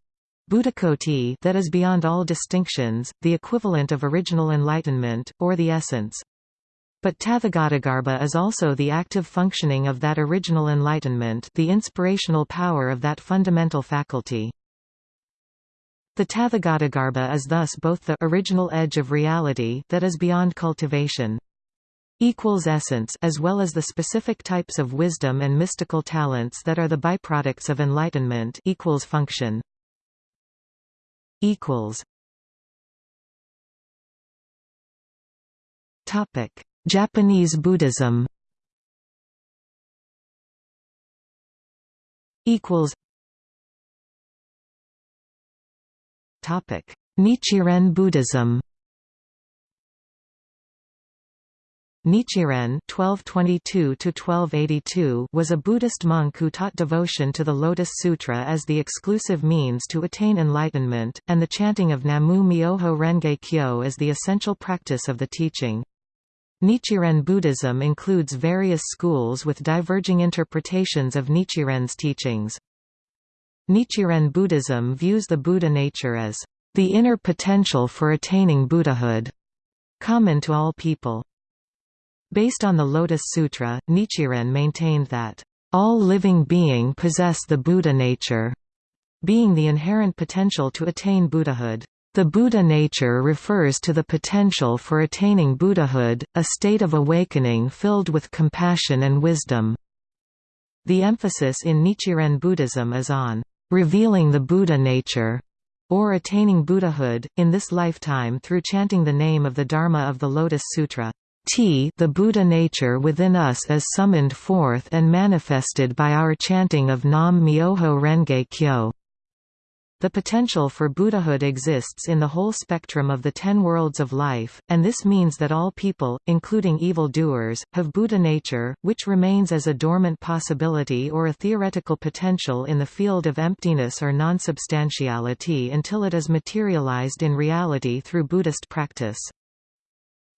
Buddhakoti that is beyond all distinctions, the equivalent of original enlightenment, or the essence. But Tathagatagarbha is also the active functioning of that original enlightenment the inspirational power of that fundamental faculty. The Tathagatagarbha is thus both the original edge of reality that is beyond cultivation equals essence as well as the specific types of wisdom and mystical talents that are the byproducts of enlightenment equals function equals Topic: Japanese Buddhism. Equals. Topic: Nichiren Buddhism. Nichiren (1222–1282) was a Buddhist monk who taught devotion to the Lotus Sutra as the exclusive means to attain enlightenment, and the chanting of Namu Myoho Renge Kyo as the essential practice of the teaching. Nichiren Buddhism includes various schools with diverging interpretations of Nichiren's teachings. Nichiren Buddhism views the Buddha nature as the inner potential for attaining Buddhahood, common to all people. Based on the Lotus Sutra, Nichiren maintained that all living being possess the Buddha nature, being the inherent potential to attain Buddhahood. The Buddha nature refers to the potential for attaining Buddhahood, a state of awakening filled with compassion and wisdom. The emphasis in Nichiren Buddhism is on revealing the Buddha nature, or attaining Buddhahood, in this lifetime through chanting the name of the Dharma of the Lotus Sutra. T the Buddha nature within us is summoned forth and manifested by our chanting of Nam Myoho Renge Kyo. The potential for Buddhahood exists in the whole spectrum of the ten worlds of life, and this means that all people, including evil-doers, have Buddha nature, which remains as a dormant possibility or a theoretical potential in the field of emptiness or non-substantiality until it is materialized in reality through Buddhist practice.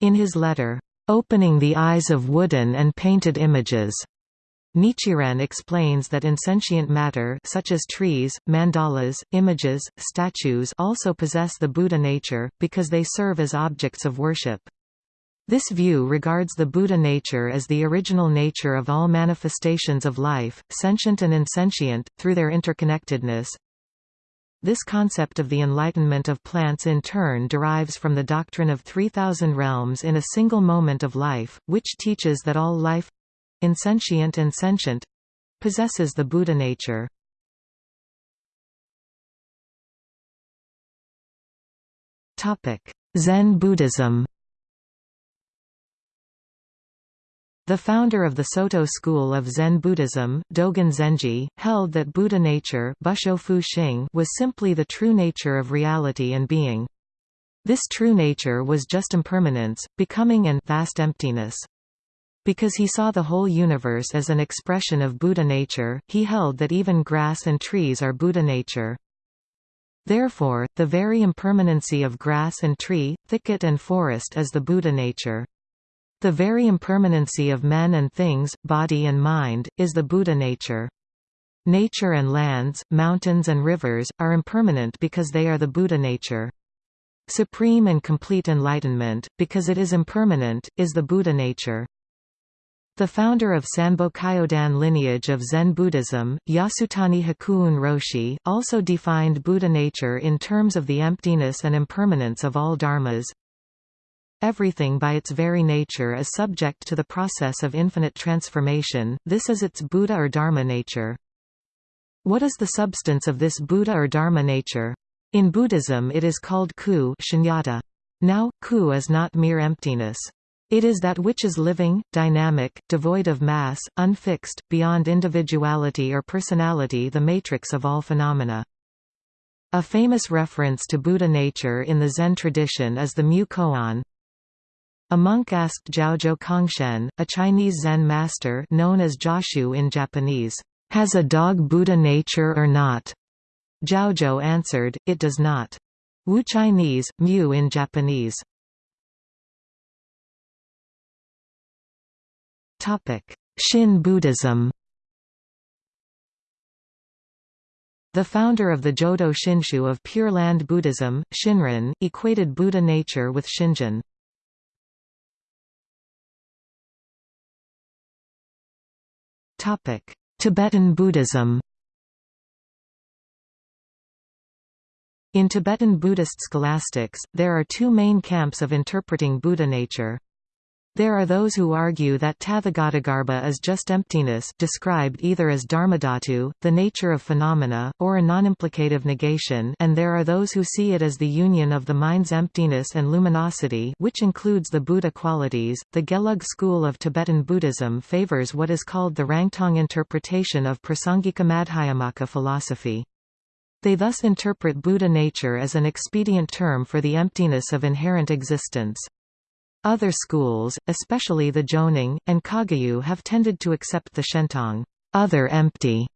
In his letter, "'Opening the Eyes of Wooden and Painted Images' Nichiren explains that insentient matter such as trees, mandalas, images, statues also possess the Buddha nature, because they serve as objects of worship. This view regards the Buddha nature as the original nature of all manifestations of life, sentient and insentient, through their interconnectedness. This concept of the enlightenment of plants in turn derives from the doctrine of 3,000 realms in a single moment of life, which teaches that all life insentient and sentient possesses the Buddha nature. Zen Buddhism The founder of the Soto school of Zen Buddhism, Dogen Zenji, held that Buddha nature was simply the true nature of reality and being. This true nature was just impermanence, becoming and vast emptiness. Because he saw the whole universe as an expression of Buddha nature, he held that even grass and trees are Buddha nature. Therefore, the very impermanency of grass and tree, thicket and forest is the Buddha nature. The very impermanency of men and things, body and mind, is the Buddha nature. Nature and lands, mountains and rivers, are impermanent because they are the Buddha nature. Supreme and complete enlightenment, because it is impermanent, is the Buddha nature. The founder of Sanbo Kyodan lineage of Zen Buddhism, Yasutani Hakuun Roshi, also defined Buddha nature in terms of the emptiness and impermanence of all dharmas. Everything by its very nature is subject to the process of infinite transformation, this is its Buddha or Dharma nature. What is the substance of this Buddha or Dharma nature? In Buddhism it is called ku shunyata. Now, ku is not mere emptiness. It is that which is living, dynamic, devoid of mass, unfixed, beyond individuality or personality the matrix of all phenomena. A famous reference to Buddha nature in the Zen tradition is the Mu Koan. A monk asked Zhaozhou Congshen, a Chinese Zen master known as Joshu in Japanese, "'Has a dog Buddha nature or not?' Zhaozhou answered, it does not. Wu Chinese, Mu in Japanese. Shin Buddhism The founder of the Jodo Shinshu of Pure Land Buddhism, Shinran, equated Buddha nature with Shinjin. Tibetan Buddhism In Tibetan Buddhist scholastics, there are two main camps of interpreting Buddha nature. There are those who argue that Tathagatagarbha is just emptiness described either as dharmadhatu, the nature of phenomena, or a non-implicative negation and there are those who see it as the union of the mind's emptiness and luminosity which includes the Buddha qualities. The Gelug school of Tibetan Buddhism favors what is called the Rangtong interpretation of Prasangika Madhyamaka philosophy. They thus interpret Buddha nature as an expedient term for the emptiness of inherent existence. Other schools, especially the Jonang, and Kagyu have tended to accept the Shentong other empty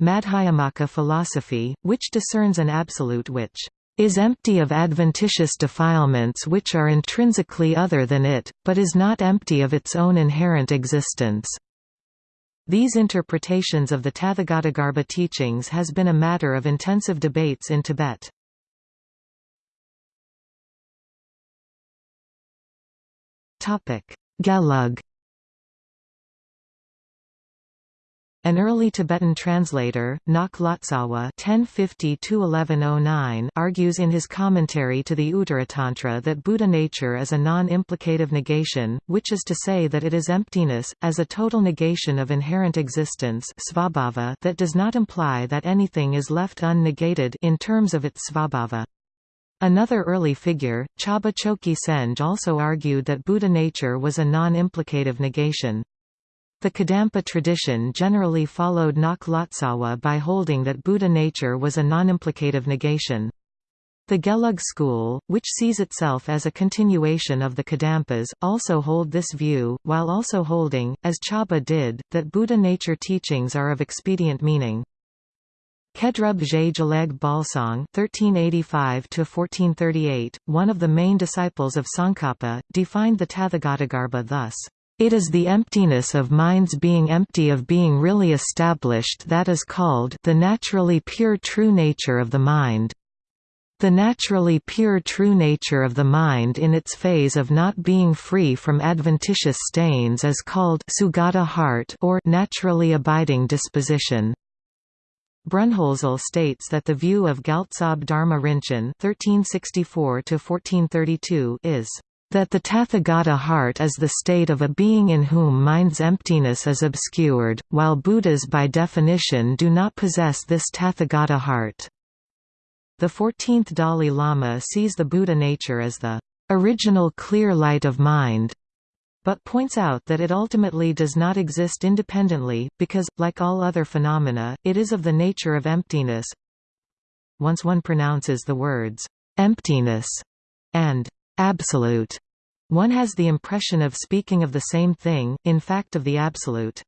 Madhyamaka philosophy, which discerns an absolute which is empty of adventitious defilements which are intrinsically other than it, but is not empty of its own inherent existence. These interpretations of the Tathagatagarbha teachings has been a matter of intensive debates in Tibet. Gelug An early Tibetan translator, Ngok Lotsawa (1050–1109) argues in his commentary to the Uttaratantra that Buddha nature is a non-implicative negation, which is to say that it is emptiness, as a total negation of inherent existence svabhava that does not imply that anything is left unnegated in terms of its svabhava. Another early figure, Chaba Choki Senj also argued that Buddha nature was a non-implicative negation. The Kadampa tradition generally followed Lotsawa by holding that Buddha nature was a non-implicative negation. The Gelug school, which sees itself as a continuation of the Kadampas, also hold this view, while also holding, as Chaba did, that Buddha nature teachings are of expedient meaning. Khedrup Je Geleg Pelzang (1385–1438), one of the main disciples of Tsongkhapa, defined the Tathagatagarbha thus. It is the emptiness of minds being empty of being really established that is called the naturally pure true nature of the mind. The naturally pure true nature of the mind in its phase of not being free from adventitious stains is called sugata heart or naturally abiding disposition. Brunnhölzl states that the view of Gyaltsab Dharma Rinchen (1364–1432) is that the Tathagata heart is the state of a being in whom mind's emptiness is obscured, while Buddhas by definition do not possess this Tathagata heart. The 14th Dalai Lama sees the Buddha nature as the original clear light of mind, but points out that it ultimately does not exist independently, because, like all other phenomena, it is of the nature of emptiness. Once one pronounces the words, emptiness, and absolute. One has the impression of speaking of the same thing, in fact of the absolute.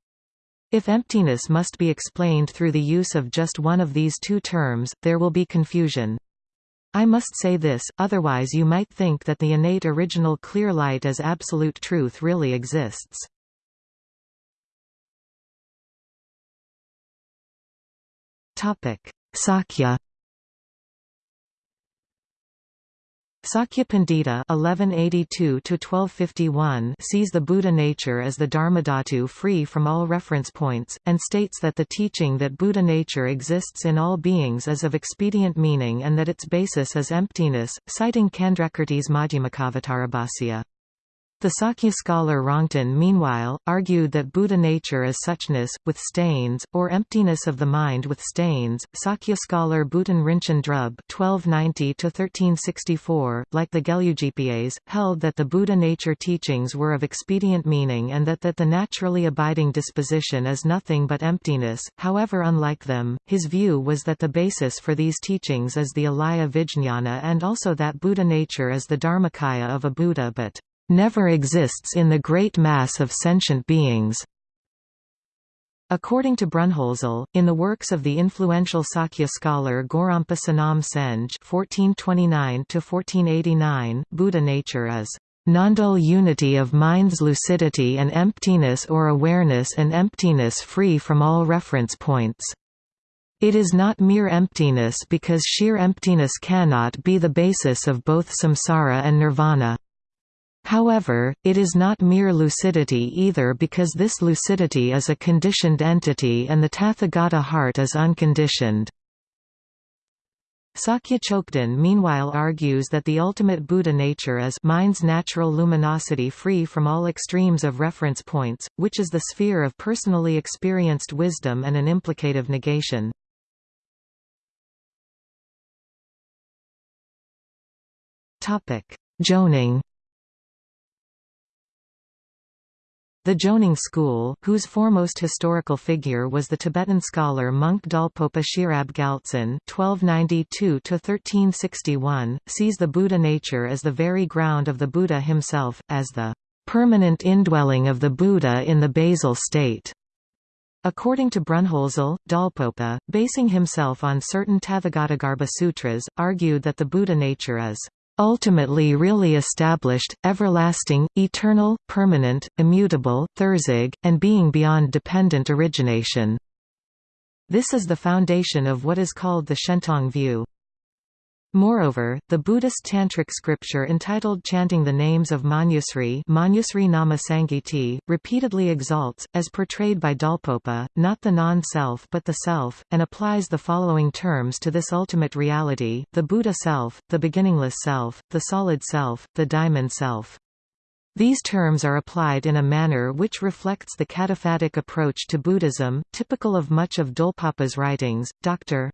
If emptiness must be explained through the use of just one of these two terms, there will be confusion. I must say this, otherwise you might think that the innate original clear light as absolute truth really exists. Sakya Sakyapandita (1182–1251) sees the Buddha nature as the Dharmadhatu free from all reference points, and states that the teaching that Buddha nature exists in all beings is of expedient meaning and that its basis is emptiness, citing Candrakirti's Madhyamakavatarabhasya. The Sakya scholar Rongten meanwhile, argued that Buddha nature is suchness, with stains, or emptiness of the mind with stains. Sakya scholar Buton Rinchen Drub (1290–1364), like the Gelugpas, held that the Buddha nature teachings were of expedient meaning and that that the naturally abiding disposition is nothing but emptiness. However, unlike them, his view was that the basis for these teachings is the alaya vijñāna and also that Buddha nature is the dharmakaya of a Buddha, but never exists in the great mass of sentient beings. According to Brunnhölzl, in the works of the influential Sakya scholar Gorampa Sonam Senge (1429–1489), Buddha nature is non-dual unity of mind's lucidity and emptiness or awareness and emptiness free from all reference points. It is not mere emptiness because sheer emptiness cannot be the basis of both samsara and nirvana. However, it is not mere lucidity either because this lucidity is a conditioned entity and the Tathagata heart is unconditioned. Sakya Chokden meanwhile argues that the ultimate Buddha nature is mind's natural luminosity free from all extremes of reference points, which is the sphere of personally experienced wisdom and an implicative negation. Jonang The Jonang school, whose foremost historical figure was the Tibetan scholar monk Dolpopa Sherab Gyaltsen (1292–1361), sees the Buddha nature as the very ground of the Buddha himself, as the permanent indwelling of the Buddha in the basal state. According to Brunnhölzl, Dalpopa, basing himself on certain Tathagatagarbha sutras, argued that the Buddha nature is ultimately really established, everlasting, eternal, permanent, immutable, thursig, and being beyond dependent origination. This is the foundation of what is called the Shentong view. Moreover, the Buddhist tantric scripture entitled Chanting the Names of Manjusri, Manjusri Nama repeatedly exalts, as portrayed by Dolpopa, not the non-self but the self, and applies the following terms to this ultimate reality, the Buddha self, the beginningless self, the solid self, the diamond self. These terms are applied in a manner which reflects the cataphatic approach to Buddhism, typical of much of Dolpopa's writings. Dr.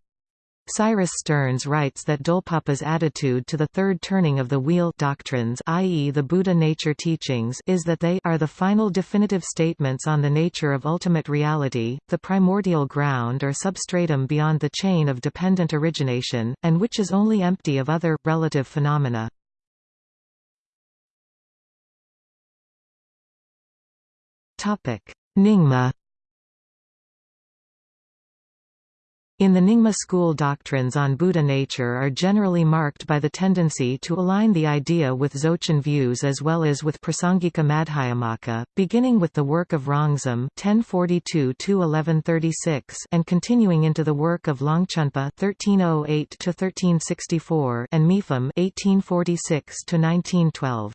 Cyrus Stearns writes that Dolpopa's attitude to the third turning of the wheel doctrines i.e. the Buddha nature teachings is that they are the final definitive statements on the nature of ultimate reality, the primordial ground or substratum beyond the chain of dependent origination, and which is only empty of other, relative phenomena. Nyingma In the Nyingma school doctrines on Buddha nature are generally marked by the tendency to align the idea with Dzogchen views as well as with Prasangika Madhyamaka, beginning with the work of (1042–1136) and continuing into the work of Longchenpa (1308–1364) and Mipham (1846–1912).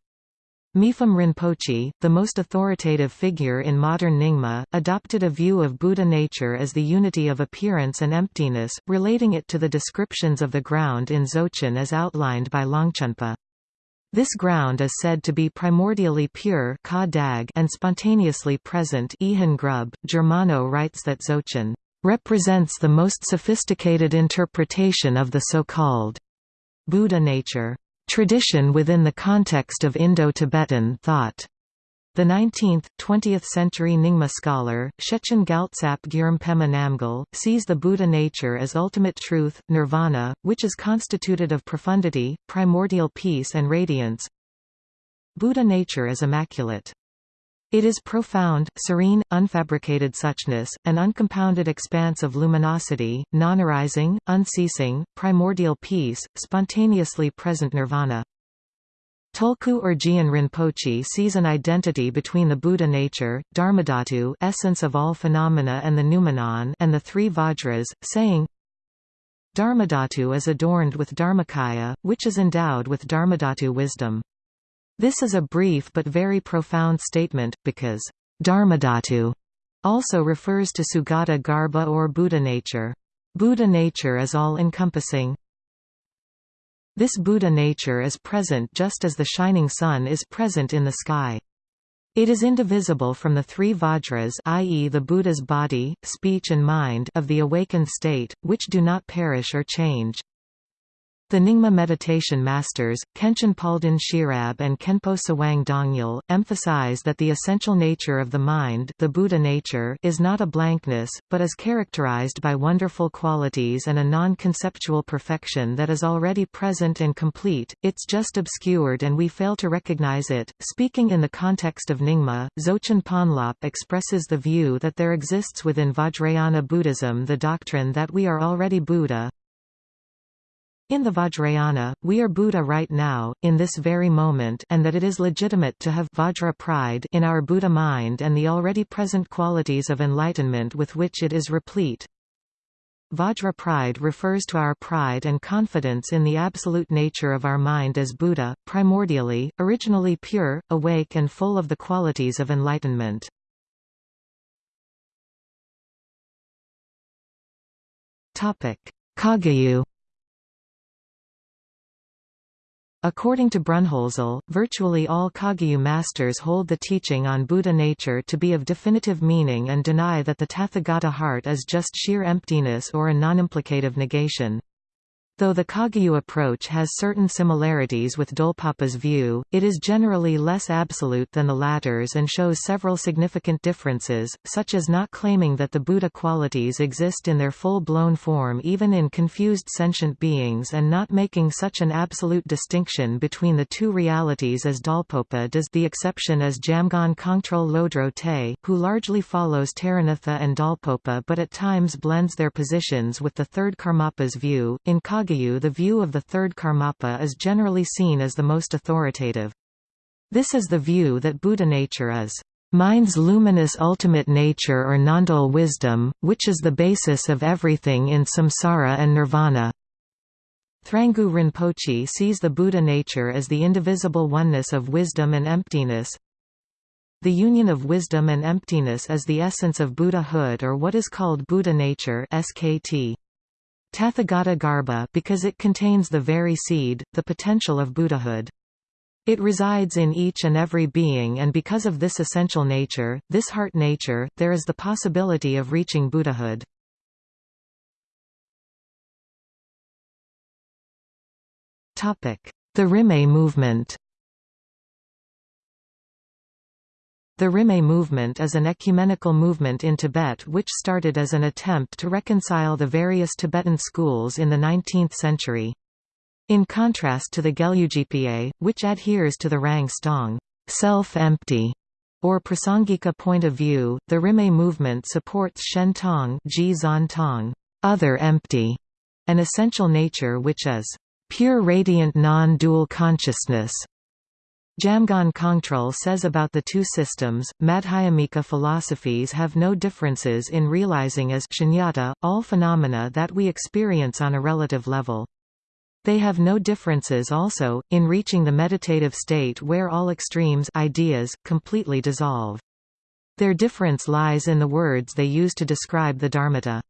Mipham Rinpoche, the most authoritative figure in modern Nyingma, adopted a view of Buddha nature as the unity of appearance and emptiness, relating it to the descriptions of the ground in Dzogchen as outlined by Longchenpa. This ground is said to be primordially pure and spontaneously present Grub. Germano writes that Dzogchen represents the most sophisticated interpretation of the so-called Buddha nature tradition within the context of Indo-Tibetan thought. The 19th, 20th-century Nyingma scholar, Shechen Gyaltsap Gyurmpema Namgyal, sees the Buddha nature as ultimate truth, nirvana, which is constituted of profundity, primordial peace and radiance. Buddha nature is immaculate. It is profound, serene, unfabricated suchness, an uncompounded expanse of luminosity, non-arising, unceasing, primordial peace, spontaneously present nirvana. Tulku Urgyen Rinpoche sees an identity between the Buddha nature, Dharmadhatu essence of all phenomena and the noumenon and the three Vajras, saying, Dharmadhatu is adorned with Dharmakaya, which is endowed with Dharmadhatu wisdom. This is a brief but very profound statement, because Dharmadhatu also refers to Sugata Garbha or Buddha nature. Buddha nature is all-encompassing. This Buddha nature is present just as the shining sun is present in the sky. It is indivisible from the three vajras i.e. the Buddha's body, speech and mind of the awakened state, which do not perish or change. The Nyingma meditation masters, Khenchen Palden Sherab and Khenpo Tsewang Dongyal, emphasize that the essential nature of the mind the Buddha nature is not a blankness, but is characterized by wonderful qualities and a non-conceptual perfection that is already present and complete, it's just obscured and we fail to recognize it. Speaking in the context of Nyingma, Dzogchen Ponlop expresses the view that there exists within Vajrayana Buddhism the doctrine that we are already Buddha, in the Vajrayana, we are Buddha right now, in this very moment and that it is legitimate to have Vajra pride in our Buddha mind and the already present qualities of enlightenment with which it is replete. Vajra pride refers to our pride and confidence in the absolute nature of our mind as Buddha, primordially, originally pure, awake and full of the qualities of enlightenment. Kagyu According to Brunnhölzl, virtually all Kagyu masters hold the teaching on Buddha nature to be of definitive meaning and deny that the Tathagata heart is just sheer emptiness or a non-implicative negation. Though the Kagyu approach has certain similarities with Dolpopa's view, it is generally less absolute than the latter's and shows several significant differences, such as not claiming that the Buddha qualities exist in their full-blown form even in confused sentient beings and not making such an absolute distinction between the two realities as Dolpopa does the exception as Jamgon Kongtrul Lodro Te, who largely follows Taranatha and Dolpopa but at times blends their positions with the third Karmapa's view. In Kagyu the view of the third Karmapa is generally seen as the most authoritative. This is the view that Buddha nature is mind's luminous ultimate nature or non-dual wisdom, which is the basis of everything in samsara and nirvana. Thrangu Rinpoche sees the Buddha nature as the indivisible oneness of wisdom and emptiness. The union of wisdom and emptiness is the essence of Buddhahood or what is called Buddha nature SKT. Tathagata Garbha because it contains the very seed, the potential of Buddhahood. It resides in each and every being and because of this essential nature, this heart nature, there is the possibility of reaching Buddhahood. The Rimé movement The Rimé movement is an ecumenical movement in Tibet which started as an attempt to reconcile the various Tibetan schools in the 19th century. In contrast to the Gelugpa, which adheres to the Rang Stong self-empty, or Prasangika point of view, the Rimé movement supports Shen Tong other empty, an essential nature which is pure radiant non-dual consciousness. Jamgon Kongtrul says about the two systems, Madhyamika philosophies have no differences in realizing as shunyata, all phenomena that we experience on a relative level. They have no differences also, in reaching the meditative state where all extremes ideas, completely dissolve. Their difference lies in the words they use to describe the Dharmata.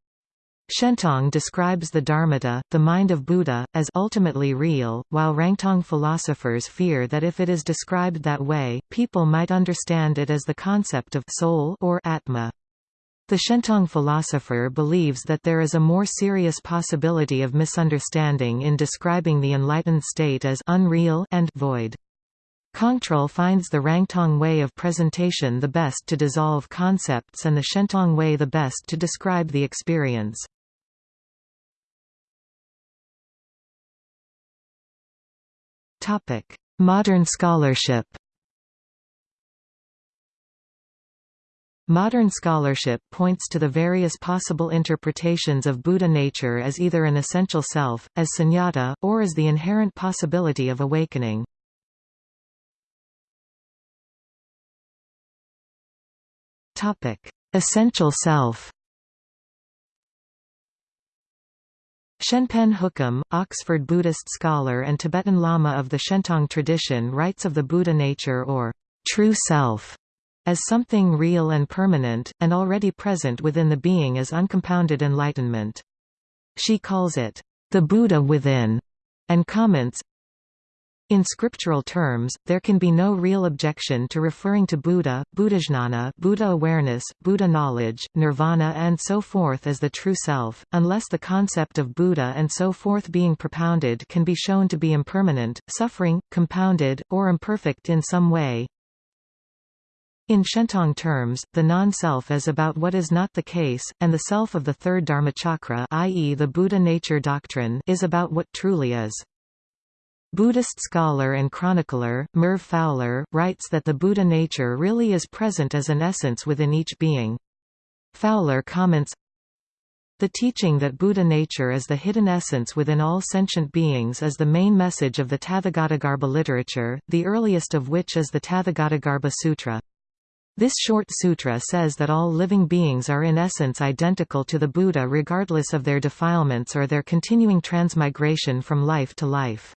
Shentong describes the Dharmata, the mind of Buddha, as ultimately real, while Rangtong philosophers fear that if it is described that way, people might understand it as the concept of soul or atma. The Shentong philosopher believes that there is a more serious possibility of misunderstanding in describing the enlightened state as unreal and void. Kongtrul finds the Rangtong way of presentation the best to dissolve concepts and the Shentong way the best to describe the experience. Modern scholarship Modern scholarship points to the various possible interpretations of Buddha nature as either an essential self, as sunyata, or as the inherent possibility of awakening. Essential self Shenpen Hookham, Oxford Buddhist scholar and Tibetan Lama of the Shentong tradition writes of the Buddha nature or true self as something real and permanent, and already present within the being as uncompounded enlightenment. She calls it, the Buddha within, and comments, in scriptural terms, there can be no real objection to referring to Buddha, Buddhajnana, Buddha awareness, Buddha knowledge, nirvana and so forth as the true self, unless the concept of Buddha and so forth being propounded can be shown to be impermanent, suffering, compounded, or imperfect in some way. In Shentong terms, the non-self is about what is not the case, and the self of the third Dharmachakra i.e. the Buddha nature doctrine is about what truly is. Buddhist scholar and chronicler, Merv Fowler, writes that the Buddha nature really is present as an essence within each being. Fowler comments, the teaching that Buddha nature is the hidden essence within all sentient beings is the main message of the Tathagatagarbha literature, the earliest of which is the Tathagatagarbha Sutra. This short sutra says that all living beings are in essence identical to the Buddha regardless of their defilements or their continuing transmigration from life to life.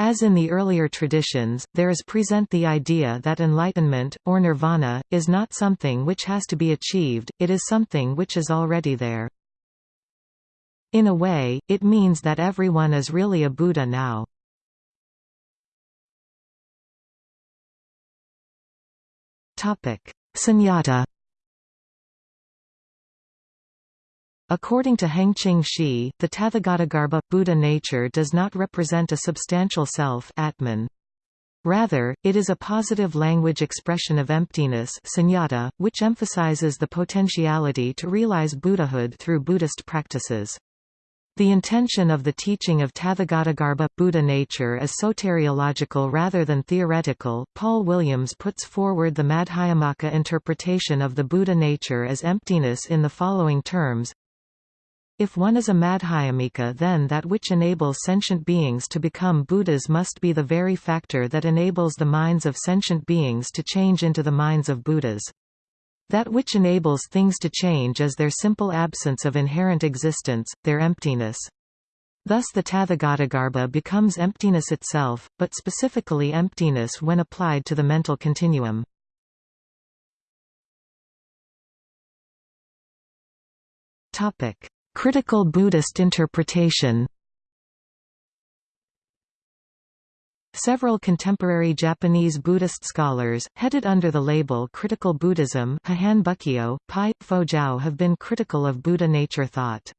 As in the earlier traditions, there is present the idea that enlightenment, or nirvana, is not something which has to be achieved, it is something which is already there. In a way, it means that everyone is really a Buddha now. Sunyata According to Heng-Ching Shih, the Tathagatagarbha, Buddha nature does not represent a substantial self Atman. Rather, it is a positive language expression of emptiness sunyata, which emphasizes the potentiality to realize Buddhahood through Buddhist practices. The intention of the teaching of Tathagatagarbha Buddha nature is soteriological rather than theoretical. Paul Williams puts forward the Madhyamaka interpretation of the Buddha nature as emptiness in the following terms. If one is a Madhyamika then that which enables sentient beings to become Buddhas must be the very factor that enables the minds of sentient beings to change into the minds of Buddhas. That which enables things to change is their simple absence of inherent existence, their emptiness. Thus the Tathagatagarbha becomes emptiness itself, but specifically emptiness when applied to the mental continuum. Critical Buddhist interpretation Several contemporary Japanese Buddhist scholars, headed under the label Critical Buddhism Pai, have been critical of Buddha nature thought.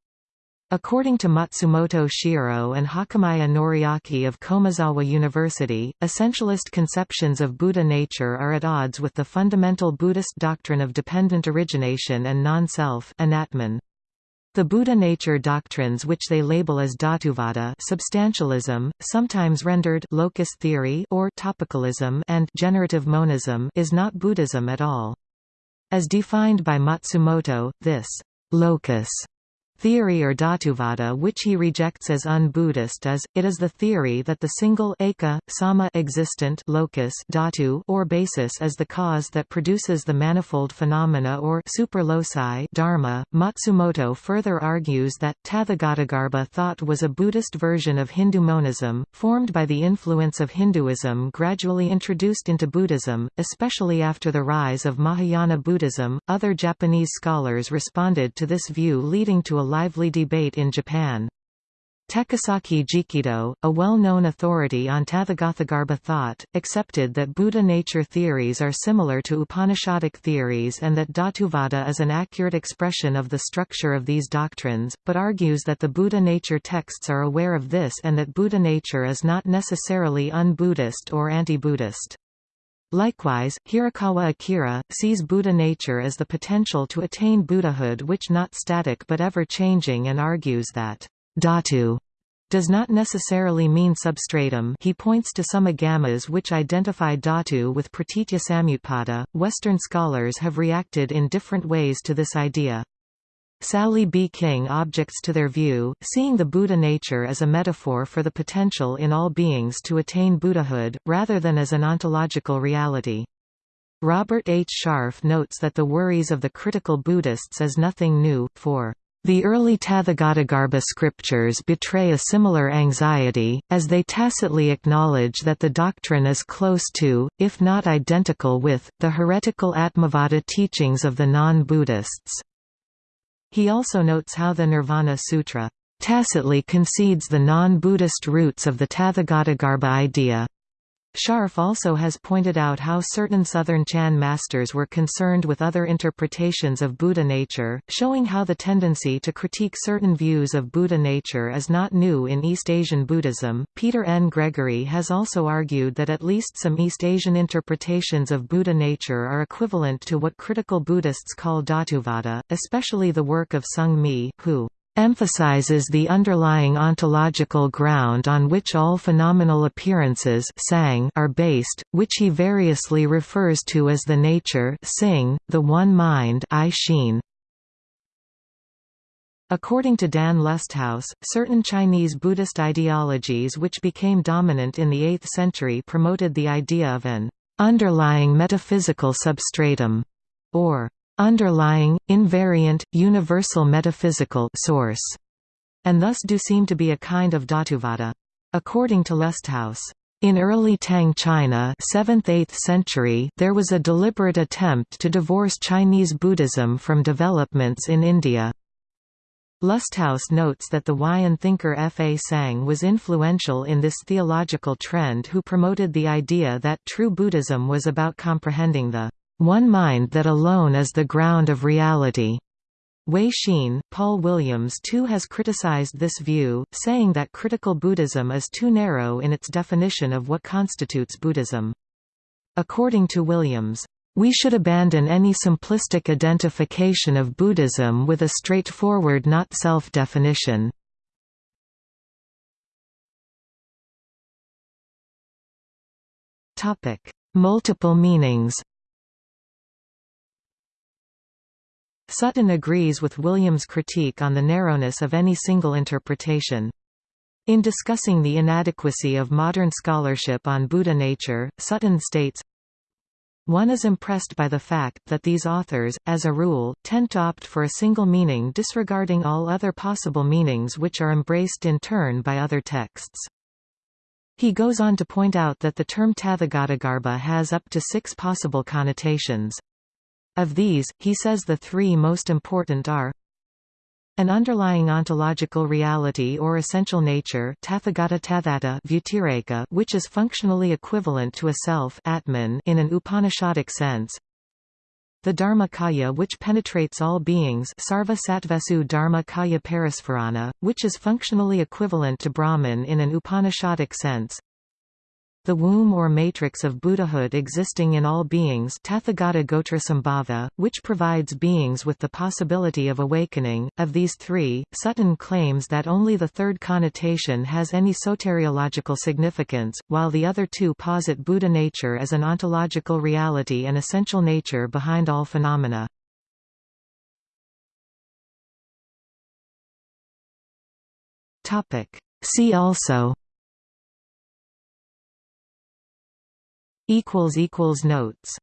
According to Matsumoto Shiro and Hakamaya Noriaki of Komazawa University, essentialist conceptions of Buddha nature are at odds with the fundamental Buddhist doctrine of dependent origination and non-self the Buddha nature doctrines which they label as Dhatuvada substantialism, sometimes rendered locus theory or topicalism and generative monism is not Buddhism at all. As defined by Matsumoto, this locus theory or Dhatuvada which he rejects as un-Buddhist is, it is the theory that the single eka, sama existent locus dhatu or basis is the cause that produces the manifold phenomena or superloci dharma. Matsumoto further argues that Tathagatagarbha thought was a Buddhist version of Hindu monism, formed by the influence of Hinduism gradually introduced into Buddhism, especially after the rise of Mahayana Buddhism. Other Japanese scholars responded to this view leading to a lively debate in Japan. Takasaki Jikido, a well-known authority on Tathagatagarbha thought, accepted that Buddha nature theories are similar to Upanishadic theories and that Dhatuvada is an accurate expression of the structure of these doctrines, but argues that the Buddha nature texts are aware of this and that Buddha nature is not necessarily un-Buddhist or anti-Buddhist. Likewise, Hirakawa Akira, sees Buddha nature as the potential to attain Buddhahood which not static but ever-changing and argues that dhatu does not necessarily mean substratum he points to some agamas which identify dhatu with pratitya samutpada. Western scholars have reacted in different ways to this idea. Sally B. King objects to their view, seeing the Buddha nature as a metaphor for the potential in all beings to attain Buddhahood, rather than as an ontological reality. Robert H. Sharf notes that the worries of the critical Buddhists is nothing new, for the early Tathagatagarbha scriptures betray a similar anxiety, as they tacitly acknowledge that the doctrine is close to, if not identical with, the heretical Atmavada teachings of the non-Buddhists. He also notes how the Nirvana Sutra tacitly concedes the non-Buddhist roots of the Tathagatagarbha idea. Sharf also has pointed out how certain Southern Chan masters were concerned with other interpretations of Buddha nature, showing how the tendency to critique certain views of Buddha nature is not new in East Asian Buddhism. Peter N. Gregory has also argued that at least some East Asian interpretations of Buddha nature are equivalent to what critical Buddhists call Dhatuvada, especially the work of Zongmi, who emphasizes the underlying ontological ground on which all phenomenal appearances sang are based, which he variously refers to as the nature sing, the one mind yixin. According to Dan Lusthaus, certain Chinese Buddhist ideologies which became dominant in the 8th century promoted the idea of an underlying metaphysical substratum, or underlying, invariant, universal metaphysical source, and thus do seem to be a kind of Dhatuvada. According to Lusthaus, in early Tang China 7th–8th century there was a deliberate attempt to divorce Chinese Buddhism from developments in India. Lusthaus notes that the Huayan thinker Fazang was influential in this theological trend who promoted the idea that true Buddhism was about comprehending the one mind that alone is the ground of reality. Wei Xin, Paul Williams too has criticized this view, saying that critical Buddhism is too narrow in its definition of what constitutes Buddhism. According to Williams, we should abandon any simplistic identification of Buddhism with a straightforward not self-definition. Multiple meanings Sutton agrees with Williams' critique on the narrowness of any single interpretation. In discussing the inadequacy of modern scholarship on Buddha nature, Sutton states, one is impressed by the fact that these authors, as a rule, tend to opt for a single meaning disregarding all other possible meanings which are embraced in turn by other texts. He goes on to point out that the term Tathagatagarbha has up to six possible connotations. Of these, he says the three most important are an underlying ontological reality or essential nature which is functionally equivalent to a self atman in an Upanishadic sense. The Dharmakaya which penetrates all beings Sarva Sattvesu Dharma Kaya Parispharana, which is functionally equivalent to Brahman in an Upanishadic sense the womb or matrix of Buddhahood existing in all beings Tathagata Gotrasambhava, which provides beings with the possibility of awakening. Of these three, Sutton claims that only the third connotation has any soteriological significance, while the other two posit Buddha nature as an ontological reality and essential nature behind all phenomena. See also notes